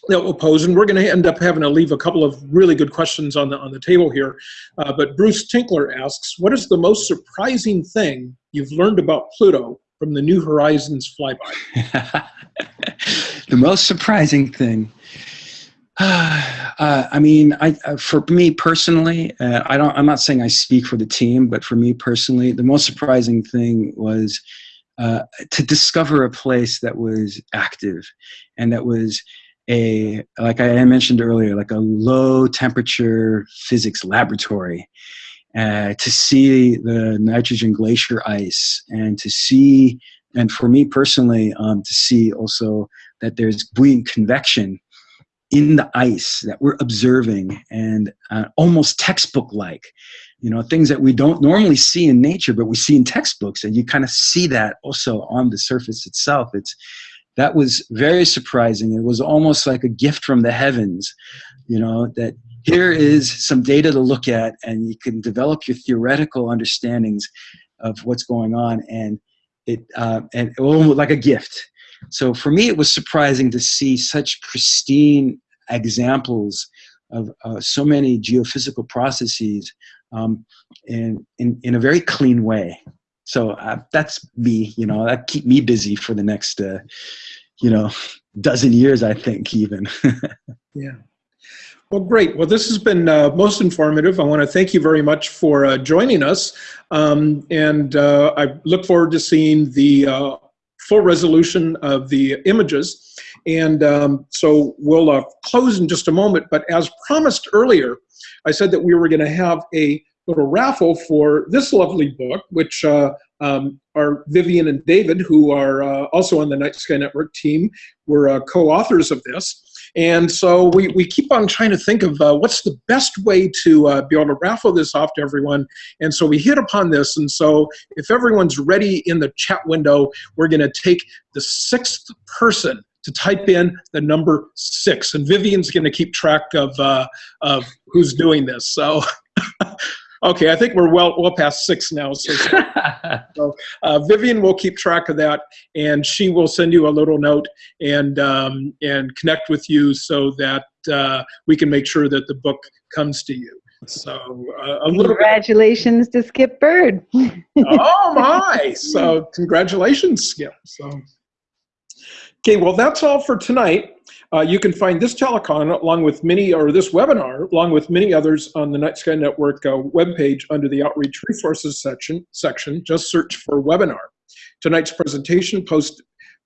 A: that we'll pose, and we're going to end up having to leave a couple of really good questions on the on the table here. Uh, but Bruce Tinkler asks, "What is the most surprising thing you've learned about Pluto from the New Horizons flyby?" [laughs]
C: the most surprising thing. [sighs] Uh, I mean, I, uh, for me personally, uh, I don't. I'm not saying I speak for the team, but for me personally, the most surprising thing was uh, to discover a place that was active, and that was a like I mentioned earlier, like a low temperature physics laboratory. Uh, to see the nitrogen glacier ice, and to see, and for me personally, um, to see also that there's buoyant convection in the ice that we're observing and uh, almost textbook like you know things that we don't normally see in nature but we see in textbooks and you kind of see that also on the surface itself. It's that was very surprising. It was almost like a gift from the heavens you know that here is some data to look at and you can develop your theoretical understandings of what's going on and it uh, and oh, like a gift so for me, it was surprising to see such pristine examples of uh, so many geophysical processes um, in, in, in a very clean way. So uh, that's me, you know, that keep me busy for the next, uh, you know, dozen years, I think even. [laughs]
A: yeah. Well, great. Well, this has been uh, most informative. I want to thank you very much for uh, joining us. Um, and uh, I look forward to seeing the uh, full resolution of the images. And um, so we'll uh, close in just a moment, but as promised earlier, I said that we were gonna have a little raffle for this lovely book, which uh, um, are Vivian and David, who are also on the Night Sky Network team, were co-authors of this. And so we, we keep on trying to think of uh, what's the best way to uh, be able to raffle this off to everyone. And so we hit upon this. And so if everyone's ready in the chat window, we're going to take the sixth person to type in the number six. And Vivian's going to keep track of, uh, of who's doing this. So [laughs] Okay, I think we're well well past six now. So, [laughs] so uh, Vivian will keep track of that, and she will send you a little note and um, and connect with you so that uh, we can make sure that the book comes to you. So uh, a little bit.
D: Congratulations to Skip Bird. [laughs]
A: oh my! So congratulations, Skip. So okay, well that's all for tonight. Uh, you can find this telecon along with many, or this webinar, along with many others on the Night Sky Network uh, webpage under the Outreach Resources section. Section, just search for webinar. Tonight's presentation post,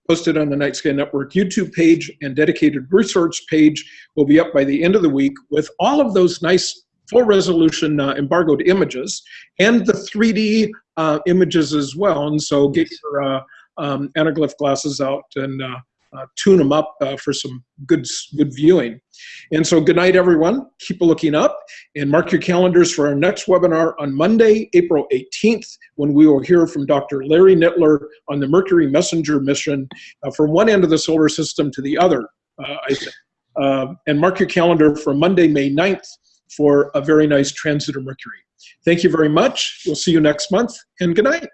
A: posted on the Night Sky Network YouTube page and dedicated research page will be up by the end of the week with all of those nice full resolution uh, embargoed images and the 3D uh, images as well. And so get your uh, um, anaglyph glasses out and uh, uh, tune them up uh, for some good, good viewing. And so good night, everyone. Keep looking up and mark your calendars for our next webinar on Monday, April 18th, when we will hear from Dr. Larry Nittler on the Mercury Messenger mission uh, from one end of the solar system to the other, uh, I think. Uh, and mark your calendar for Monday, May 9th for a very nice transit of Mercury. Thank you very much. We'll see you next month, and good night.